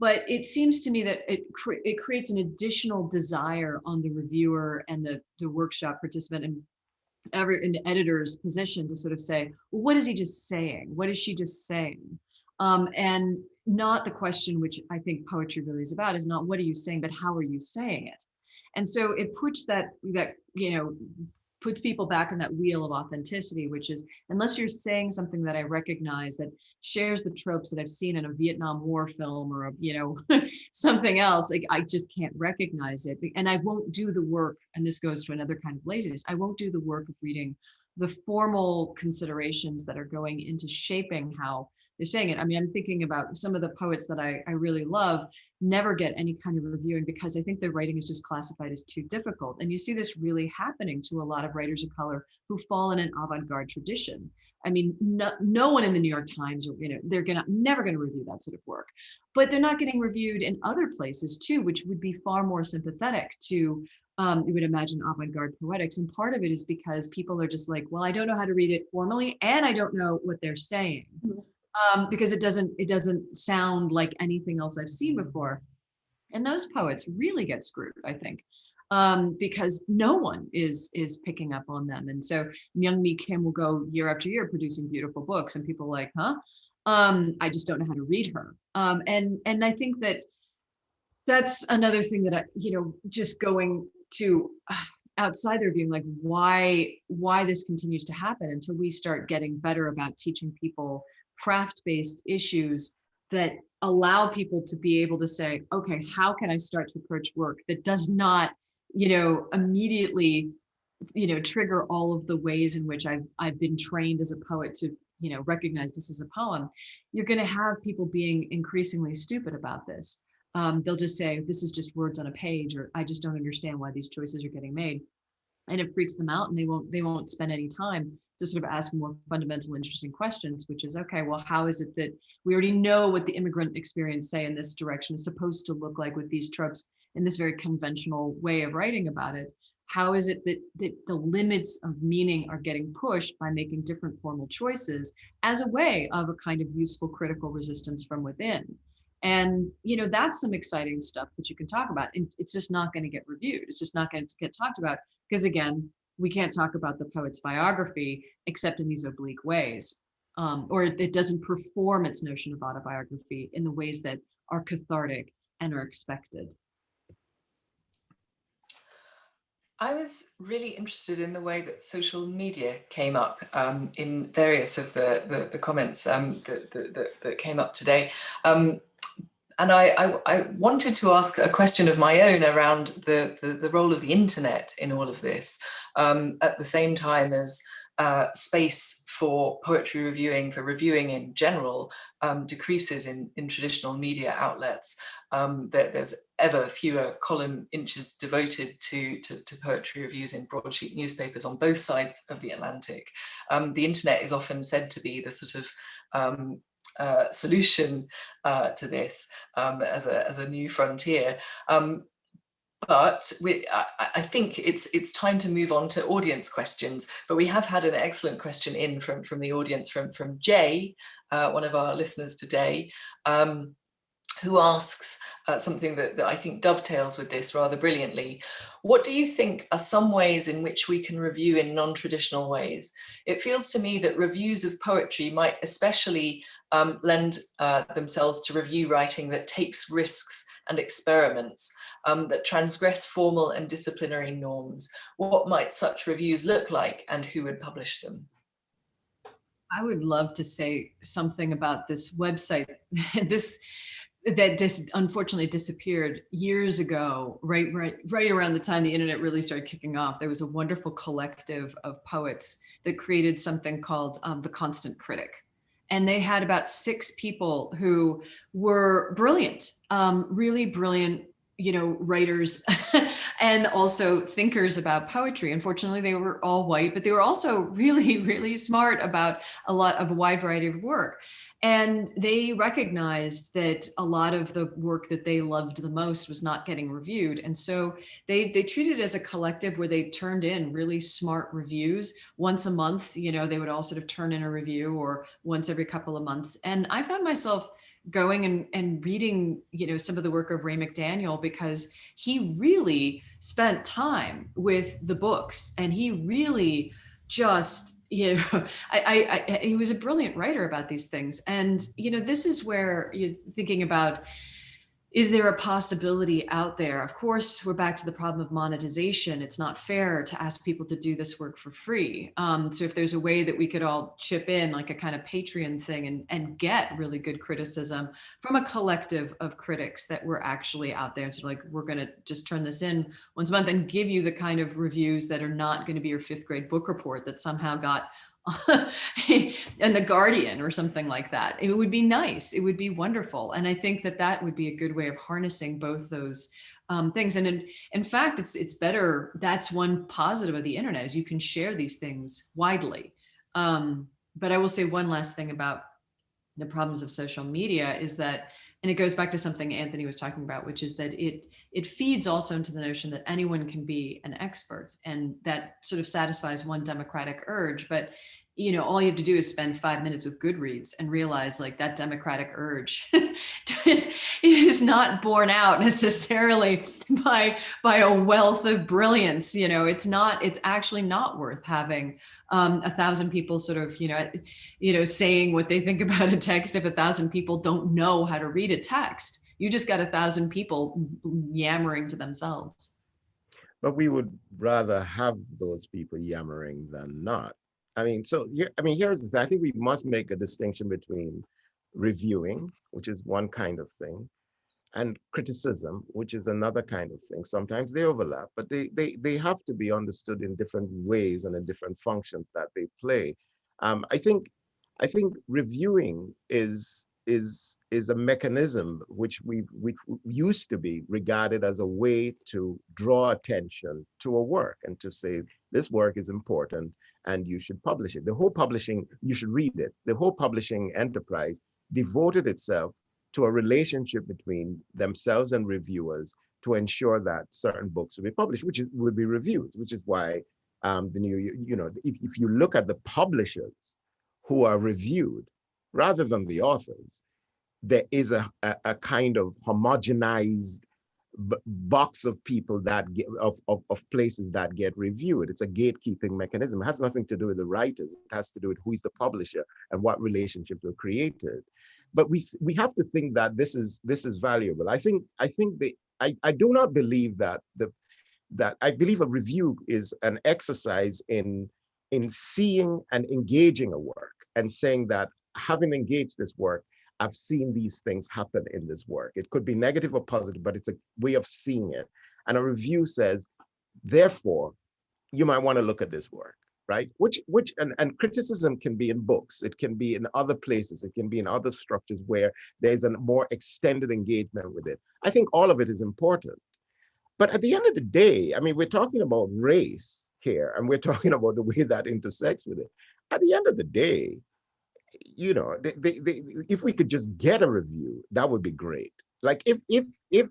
Speaker 5: But it seems to me that it, cre it creates an additional desire on the reviewer and the, the workshop participant and every in the editor's position to sort of say, well, what is he just saying? What is she just saying? Um, and not the question, which I think poetry really is about, is not what are you saying, but how are you saying it? And so it puts that that you know puts people back in that wheel of authenticity, which is unless you're saying something that I recognize that shares the tropes that I've seen in a Vietnam War film or a, you know, something else, like I just can't recognize it. And I won't do the work, and this goes to another kind of laziness, I won't do the work of reading the formal considerations that are going into shaping how they're saying it. I mean, I'm thinking about some of the poets that I, I really love never get any kind of reviewing because I think their writing is just classified as too difficult. And you see this really happening to a lot of writers of color who fall in an avant-garde tradition I mean, no, no one in the New York Times or, you know, they're gonna never gonna review that sort of work. But they're not getting reviewed in other places too, which would be far more sympathetic to um, you would imagine avant-garde poetics. And part of it is because people are just like, well, I don't know how to read it formally, and I don't know what they're saying. Mm-hmm. Um, because it doesn't it doesn't sound like anything else I've seen before. And those poets really get screwed, I think um, because no one is is picking up on them. And so Myung-Mi Kim will go year after year producing beautiful books, and people like, huh? Um, I just don't know how to read her. Um, and and I think that that's another thing that I, you know, just going to uh, outside the reviewing, like why why this continues to happen until we start getting better about teaching people craft-based issues that allow people to be able to say, okay, how can I start to approach work that does not you know, immediately, you know, trigger all of the ways in which I've, I've been trained as a poet to, you know, recognize this as a poem, you're going to have people being increasingly stupid about this. Um, they'll just say, this is just words on a page, or I just don't understand why these choices are getting made. And it freaks them out and they won't, they won't spend any time to sort of ask more fundamental, interesting questions, which is, okay, well, how is it that we already know what the immigrant experience, say, in this direction is supposed to look like with these tropes in this very conventional way of writing about it, how is it that, that the limits of meaning are getting pushed by making different formal choices as a way of a kind of useful critical resistance from within? And, you know, that's some exciting stuff that you can talk about. And it's just not going to get reviewed. It's just not going to get talked about because, again, we can't talk about the poet's biography except in these oblique ways. Um, or it doesn't perform its notion of autobiography in the ways that are cathartic and are expected.
Speaker 4: I was really interested in the way that social media came up um, in various of the, the, the comments um, that, that, that, came up today. Um, and I, I, I, wanted to ask a question of my own around the, the, the role of the internet in all of this, um, at the same time as uh, space for poetry reviewing, for reviewing in general, um, decreases in, in traditional media outlets. Um, there, there's ever fewer column inches devoted to, to, to, poetry reviews in broadsheet newspapers on both sides of the Atlantic. Um, the internet is often said to be the sort of um, uh, solution uh, to this um, as, a, as a new frontier. Um, but we, I, I, think it's it's time to move on to audience questions. But we have had an excellent question in from from the audience from from Jay, uh, one of our listeners today, um, who asks uh, something that, that I think dovetails with this rather brilliantly. What do you think are some ways in which we can review in non-traditional ways? It feels to me that reviews of poetry might especially um, lend uh, themselves to review writing that takes risks and experiments um, that transgress formal and disciplinary norms. What might such reviews look like and who would publish them?
Speaker 5: I would love to say something about this website. this that dis unfortunately disappeared years ago, right, right, right around the time the internet really started kicking off. There was a wonderful collective of poets that created something called um, the Constant Critic and they had about six people who were brilliant, um, really brilliant, you know, writers and also thinkers about poetry. Unfortunately, they were all white, but they were also really, really smart about a lot of a wide variety of work. And they recognized that a lot of the work that they loved the most was not getting reviewed. And so they, they treated it as a collective where they turned in really smart reviews once a month. You know, they would all sort of turn in a review or once every couple of months. And I found myself going and, and reading, you know, some of the work of Ray McDaniel because he really spent time with the books and he really just you know I, I, I he was a brilliant writer about these things. And you know this is where you're thinking about is there a possibility out there? Of course, we're back to the problem of monetization. It's not fair to ask people to do this work for free. Um, so if there's a way that we could all chip in like a kind of Patreon thing and, and get really good criticism from a collective of critics that were actually out there. And So like, we're gonna just turn this in once a month and give you the kind of reviews that are not gonna be your fifth grade book report that somehow got and the Guardian or something like that. It would be nice. It would be wonderful. And I think that that would be a good way of harnessing both those um, things. And in, in fact, it's it's better. That's one positive of the internet is you can share these things widely. Um, but I will say one last thing about the problems of social media is that and it goes back to something Anthony was talking about, which is that it it feeds also into the notion that anyone can be an expert, and that sort of satisfies one democratic urge. But you know, all you have to do is spend five minutes with Goodreads and realize like that democratic urge is, is not borne out necessarily by, by a wealth of brilliance. You know, it's not, it's actually not worth having um, a thousand people sort of, you know, you know, saying what they think about a text if a thousand people don't know how to read a text. You just got a thousand people yammering to themselves.
Speaker 2: But we would rather have those people yammering than not. I mean, so I mean, here's. I think we must make a distinction between reviewing, which is one kind of thing, and criticism, which is another kind of thing. Sometimes they overlap, but they they they have to be understood in different ways and in different functions that they play. Um, I think I think reviewing is is is a mechanism which we which used to be regarded as a way to draw attention to a work and to say this work is important and you should publish it. The whole publishing, you should read it. The whole publishing enterprise devoted itself to a relationship between themselves and reviewers to ensure that certain books will be published, which is, be reviewed, which is why um, the new, you know, if, if you look at the publishers who are reviewed rather than the authors, there is a, a, a kind of homogenized box of people that get of, of, of places that get reviewed. It's a gatekeeping mechanism. It has nothing to do with the writers. It has to do with who is the publisher and what relationships were created. But we we have to think that this is this is valuable. I think I think the I, I do not believe that the that I believe a review is an exercise in in seeing and engaging a work and saying that having engaged this work, I've seen these things happen in this work. It could be negative or positive, but it's a way of seeing it. And a review says, therefore, you might want to look at this work, right? Which, which, and, and criticism can be in books. It can be in other places. It can be in other structures where there's a more extended engagement with it. I think all of it is important. But at the end of the day, I mean, we're talking about race here, and we're talking about the way that intersects with it. At the end of the day, you know, they, they, they, if we could just get a review, that would be great. Like if if if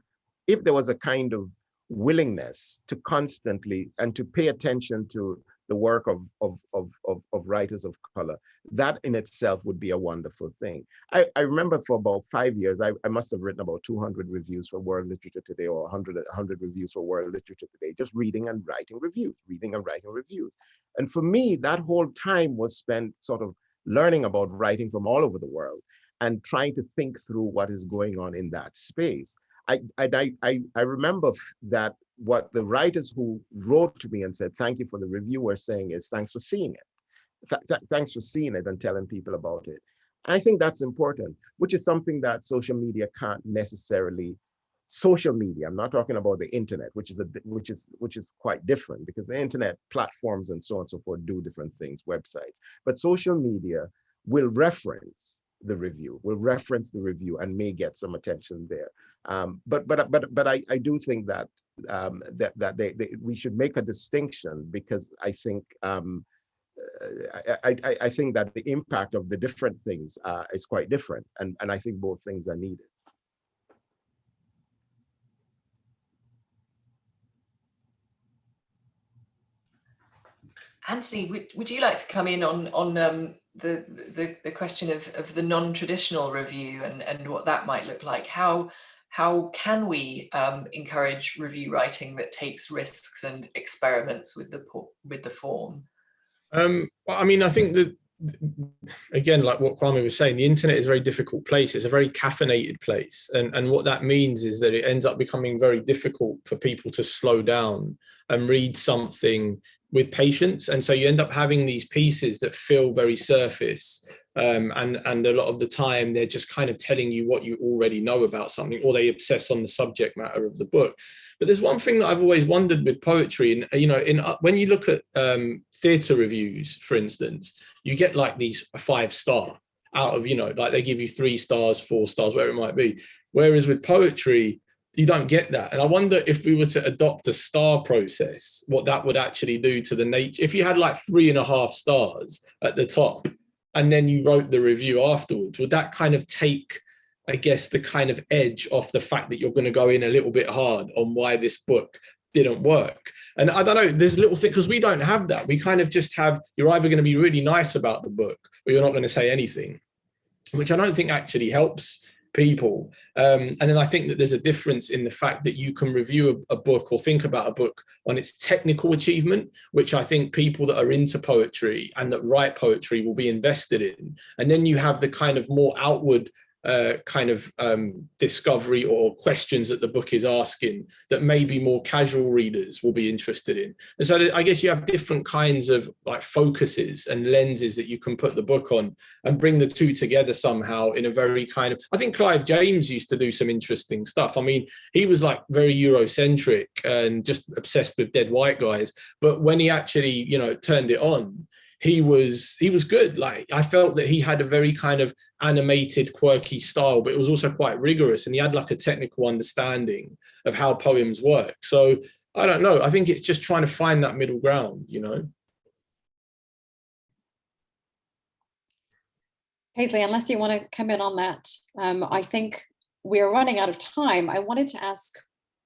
Speaker 2: if there was a kind of willingness to constantly and to pay attention to the work of, of, of, of, of, writers of color, that in itself would be a wonderful thing. I, I remember for about five years, I, I must have written about 200 reviews for World Literature Today or 100, 100 reviews for World Literature Today, just reading and writing reviews, reading and writing reviews. And for me, that whole time was spent sort of learning about writing from all over the world and trying to think through what is going on in that space. I, I, I, I remember that what the writers who wrote to me and said, thank you for the review were saying is thanks for seeing it. Th th thanks for seeing it and telling people about it. I think that's important, which is something that social media can't necessarily social media i'm not talking about the internet which is a which is which is quite different because the internet platforms and so on and so forth do different things websites but social media will reference the review will reference the review and may get some attention there um, but but but but i i do think that um, that that they, they, we should make a distinction because i think um, I, I, I think that the impact of the different things uh, is quite different and, and I think both things are needed.
Speaker 4: Anthony, would, would you like to come in on on um, the, the the question of of the non-traditional review and and what that might look like? How how can we um, encourage review writing that takes risks and experiments with the with the form?
Speaker 6: Um, well, I mean, I think that again, like what Kwame was saying, the internet is a very difficult place. It's a very caffeinated place. And, and what that means is that it ends up becoming very difficult for people to slow down and read something with patience. And so you end up having these pieces that feel very surface. Um, and, and a lot of the time they're just kind of telling you what you already know about something or they obsess on the subject matter of the book. But there's one thing that I've always wondered with poetry and, you know, in uh, when you look at um, theatre reviews, for instance, you get like these five star out of, you know, like they give you three stars, four stars, whatever it might be. Whereas with poetry, you don't get that. And I wonder if we were to adopt a star process, what that would actually do to the nature. If you had like three and a half stars at the top, and then you wrote the review afterwards, would that kind of take, I guess, the kind of edge off the fact that you're going to go in a little bit hard on why this book didn't work. And I don't know, there's little thing because we don't have that. We kind of just have, you're either going to be really nice about the book or you're not going to say anything, which I don't think actually helps people. Um, and then I think that there's a difference in the fact that you can review a, a, book or think about a book on its technical achievement, which I think people that are into poetry and that write poetry will be invested in. And then you have the kind of more outward uh, kind of um, discovery or questions that the book is asking that maybe more casual readers will be interested in. And so I guess you have different kinds of like focuses and lenses that you can put the book on and bring the two together somehow in a very kind of, I think Clive James used to do some interesting stuff. I mean, he was like very Eurocentric and just obsessed with dead white guys. But when he actually, you know, turned it on, he was he was good like i felt that he had a very kind of animated quirky style but it was also quite rigorous and he had like a technical understanding of how poems work so i don't know i think it's just trying to find that middle ground you know
Speaker 3: Paisley, unless you want to come in on that, um, I think we're running out of time. I wanted to ask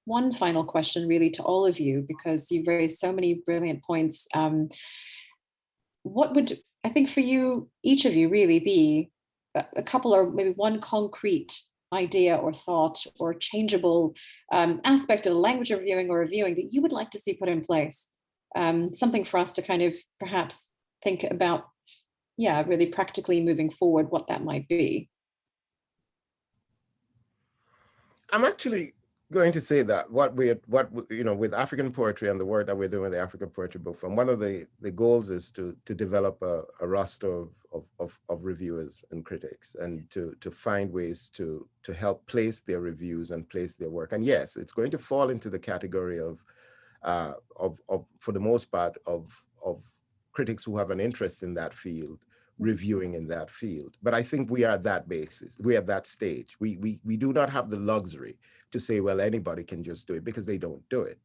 Speaker 3: one final question really to all of you because you've raised so many brilliant points. Um, what would, I think for you, each of you really be a, couple or maybe one concrete idea or thought or changeable um, aspect of language reviewing or reviewing that you would like to see put in place? Um, something for us to kind of perhaps think about, yeah, really practically moving forward, what that might be.
Speaker 2: I'm actually going to say that what we what you know with African poetry and the work that we're doing with the African Poetry Book Fund, one of the the goals is to to develop a, a roster of, of, of of reviewers and critics and to to find ways to to help place their reviews and place their work. And yes, it's going to fall into the category of uh, of of for the most part of of critics who have an interest in that field reviewing in that field. But I think we are at that basis. We are at that stage. We, we, we do not have the luxury to say, well, anybody can just do it because they don't do it.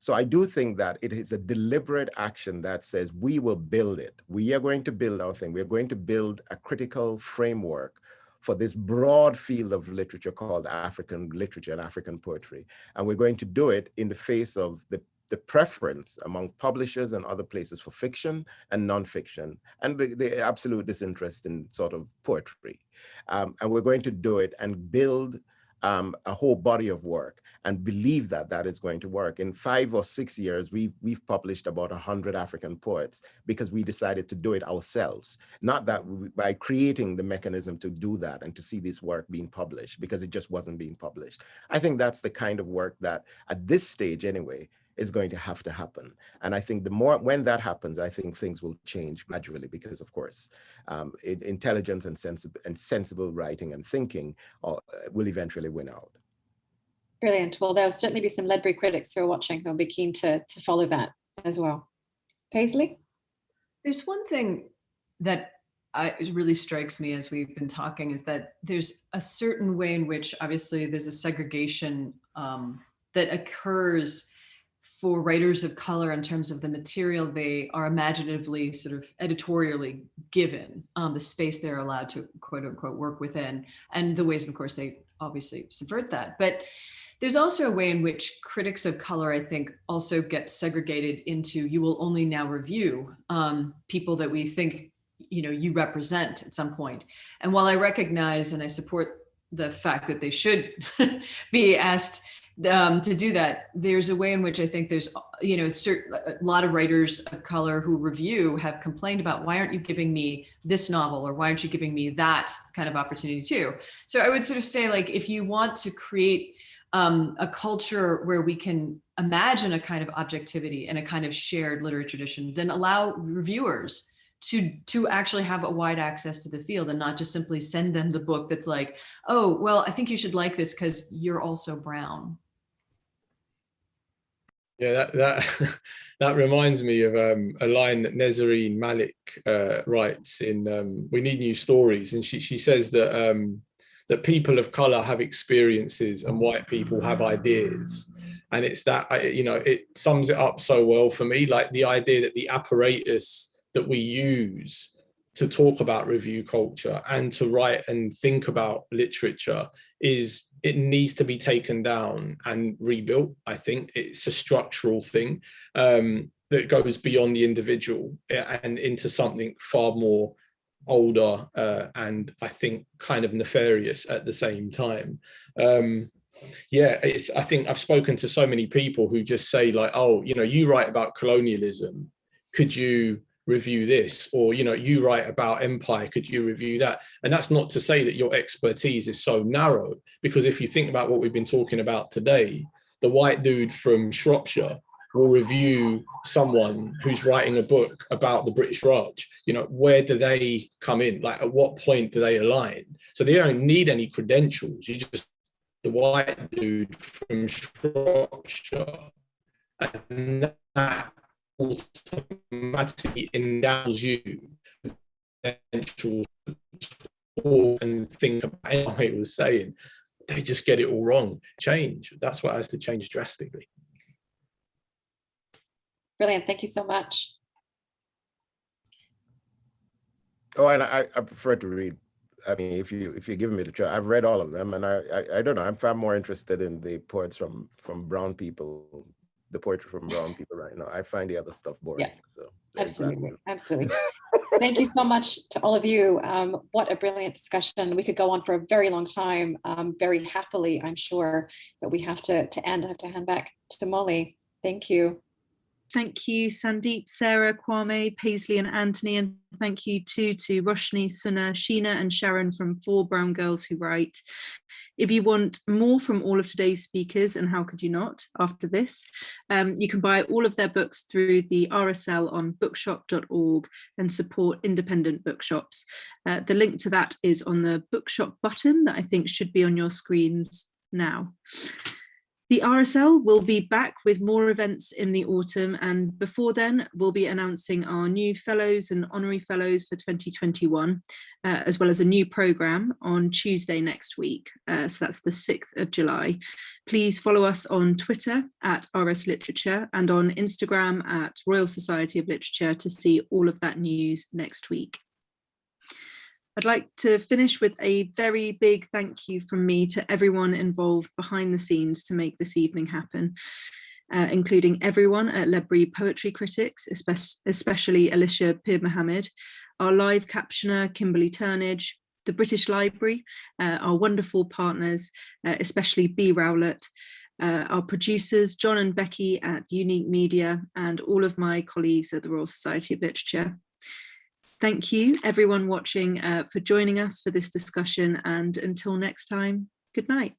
Speaker 2: So I do think that it is a deliberate action that says we will build it. We are going to build our thing. We are going to build a critical framework for this broad field of literature called African literature and African poetry. And we're going to do it in the face of the the preference among publishers and other places for fiction and nonfiction, and the, the absolute disinterest in sort of poetry. Um, and we're going to do it and build um, a whole body of work and believe that that is going to work. In five or six years, we've, we've published about 100 African poets because we decided to do it ourselves. Not that we, by creating the mechanism to do that and to see this work being published because it just wasn't being published. I think that's the kind of work that at this stage anyway, is going to have to happen. And I think the more, when that happens, I think things will change gradually because of course, um, it, intelligence and sensible, and sensible writing and thinking uh, will eventually win out.
Speaker 3: Brilliant. Well, there'll certainly be some Ledbury critics who are watching who'll be keen to, to follow that as well. Paisley?
Speaker 5: There's one thing that I, really strikes me as we've been talking is that there's a certain way in which obviously there's a segregation um, that occurs for writers of color in terms of the material they are imaginatively sort of editorially given, um, the space they're allowed to quote unquote work within, and the ways, of course, they obviously subvert that. But there's also a way in which critics of color, I think, also get segregated into you will only now review um, people that we think you know you represent at some point. And while I recognize and I support the fact that they should be asked um, to do that, there's a way in which I think there's, you know, certain, a lot of writers of color who review have complained about why aren't you giving me this novel or why aren't you giving me that kind of opportunity too? So I would sort of say like, if you want to create um, a culture where we can imagine a kind of objectivity and a kind of shared literary tradition, then allow reviewers to to actually have a wide access to the field and not just simply send them the book that's like, oh, well, I think you should like this because you're also brown.
Speaker 6: Yeah, that that that reminds me of um, a line that Nesrine Malik uh, writes in um, "We Need New Stories," and she she says that um, that people of color have experiences and white people have ideas, and it's that you know it sums it up so well for me. Like the idea that the apparatus that we use to talk about review culture and to write and think about literature is it needs to be taken down and rebuilt. I think it's a structural thing um, that goes beyond the individual and into something far more older uh, and I think kind of nefarious at the same time. Um, yeah, it's, I think I've spoken to so many people who just say like, oh, you know, you write about colonialism. Could you review this or you know you write about empire could you review that? And that's not to say that your expertise is so narrow because if you think about what we've been talking about today the white dude from Shropshire will review someone who's writing a book about the British Raj. You know where do they come in? Like at what point do they align? So they don't need any credentials. You just the white dude from Shropshire and that automatically endows you potential and think about what it was saying. They just get it all wrong. Change. That's what has to change drastically.
Speaker 3: Brilliant. Thank you so much.
Speaker 2: Oh, and I, I prefer to read. I mean, if you if you give me the choice, I've read all of them, and I, I I don't know. I'm far more interested in the poets from from brown people the poetry from brown people right now. I find the other stuff boring.
Speaker 3: Yeah,
Speaker 2: so
Speaker 3: absolutely, absolutely. Thank you so much to all of you. Um, what a brilliant discussion. We could go on for a very long time, um, very happily, I'm sure, but we have to, to end. I have to hand back to Molly. Thank you.
Speaker 1: Thank you, Sandeep, Sarah, Kwame, Paisley and Anthony, and thank you too to Roshni, Sunnah, Sheena and Sharan from Four Brown Girls Who Write. If you want more from all of today's speakers, and how could you not after this, um, you can buy all of their books through the RSL on bookshop.org and support independent bookshops. Uh, the link to that is on the bookshop button that I think should be on your screens now. The RSL will be back with more events in the autumn and before then we'll be announcing our new fellows and honorary fellows for 2021 uh, as well as a new programme on Tuesday next week uh, so that's the 6th of July. Please follow us on Twitter at RS Literature and on Instagram at Royal Society of Literature to see all of that news next week. I'd like to finish with a very big thank you from me to everyone involved behind the scenes to make this evening happen, uh, including everyone at Ledbury Poetry Critics, especially Alycia Pirmohamed, our live captioner, Kimberly Turnage, the British Library, uh, our wonderful partners, uh, especially B. Rowlett, uh, our producers, John and Becky at Unique Media, and all of my colleagues at the Royal Society of Literature. Thank you everyone watching uh, for joining us for this discussion and until next time, good night.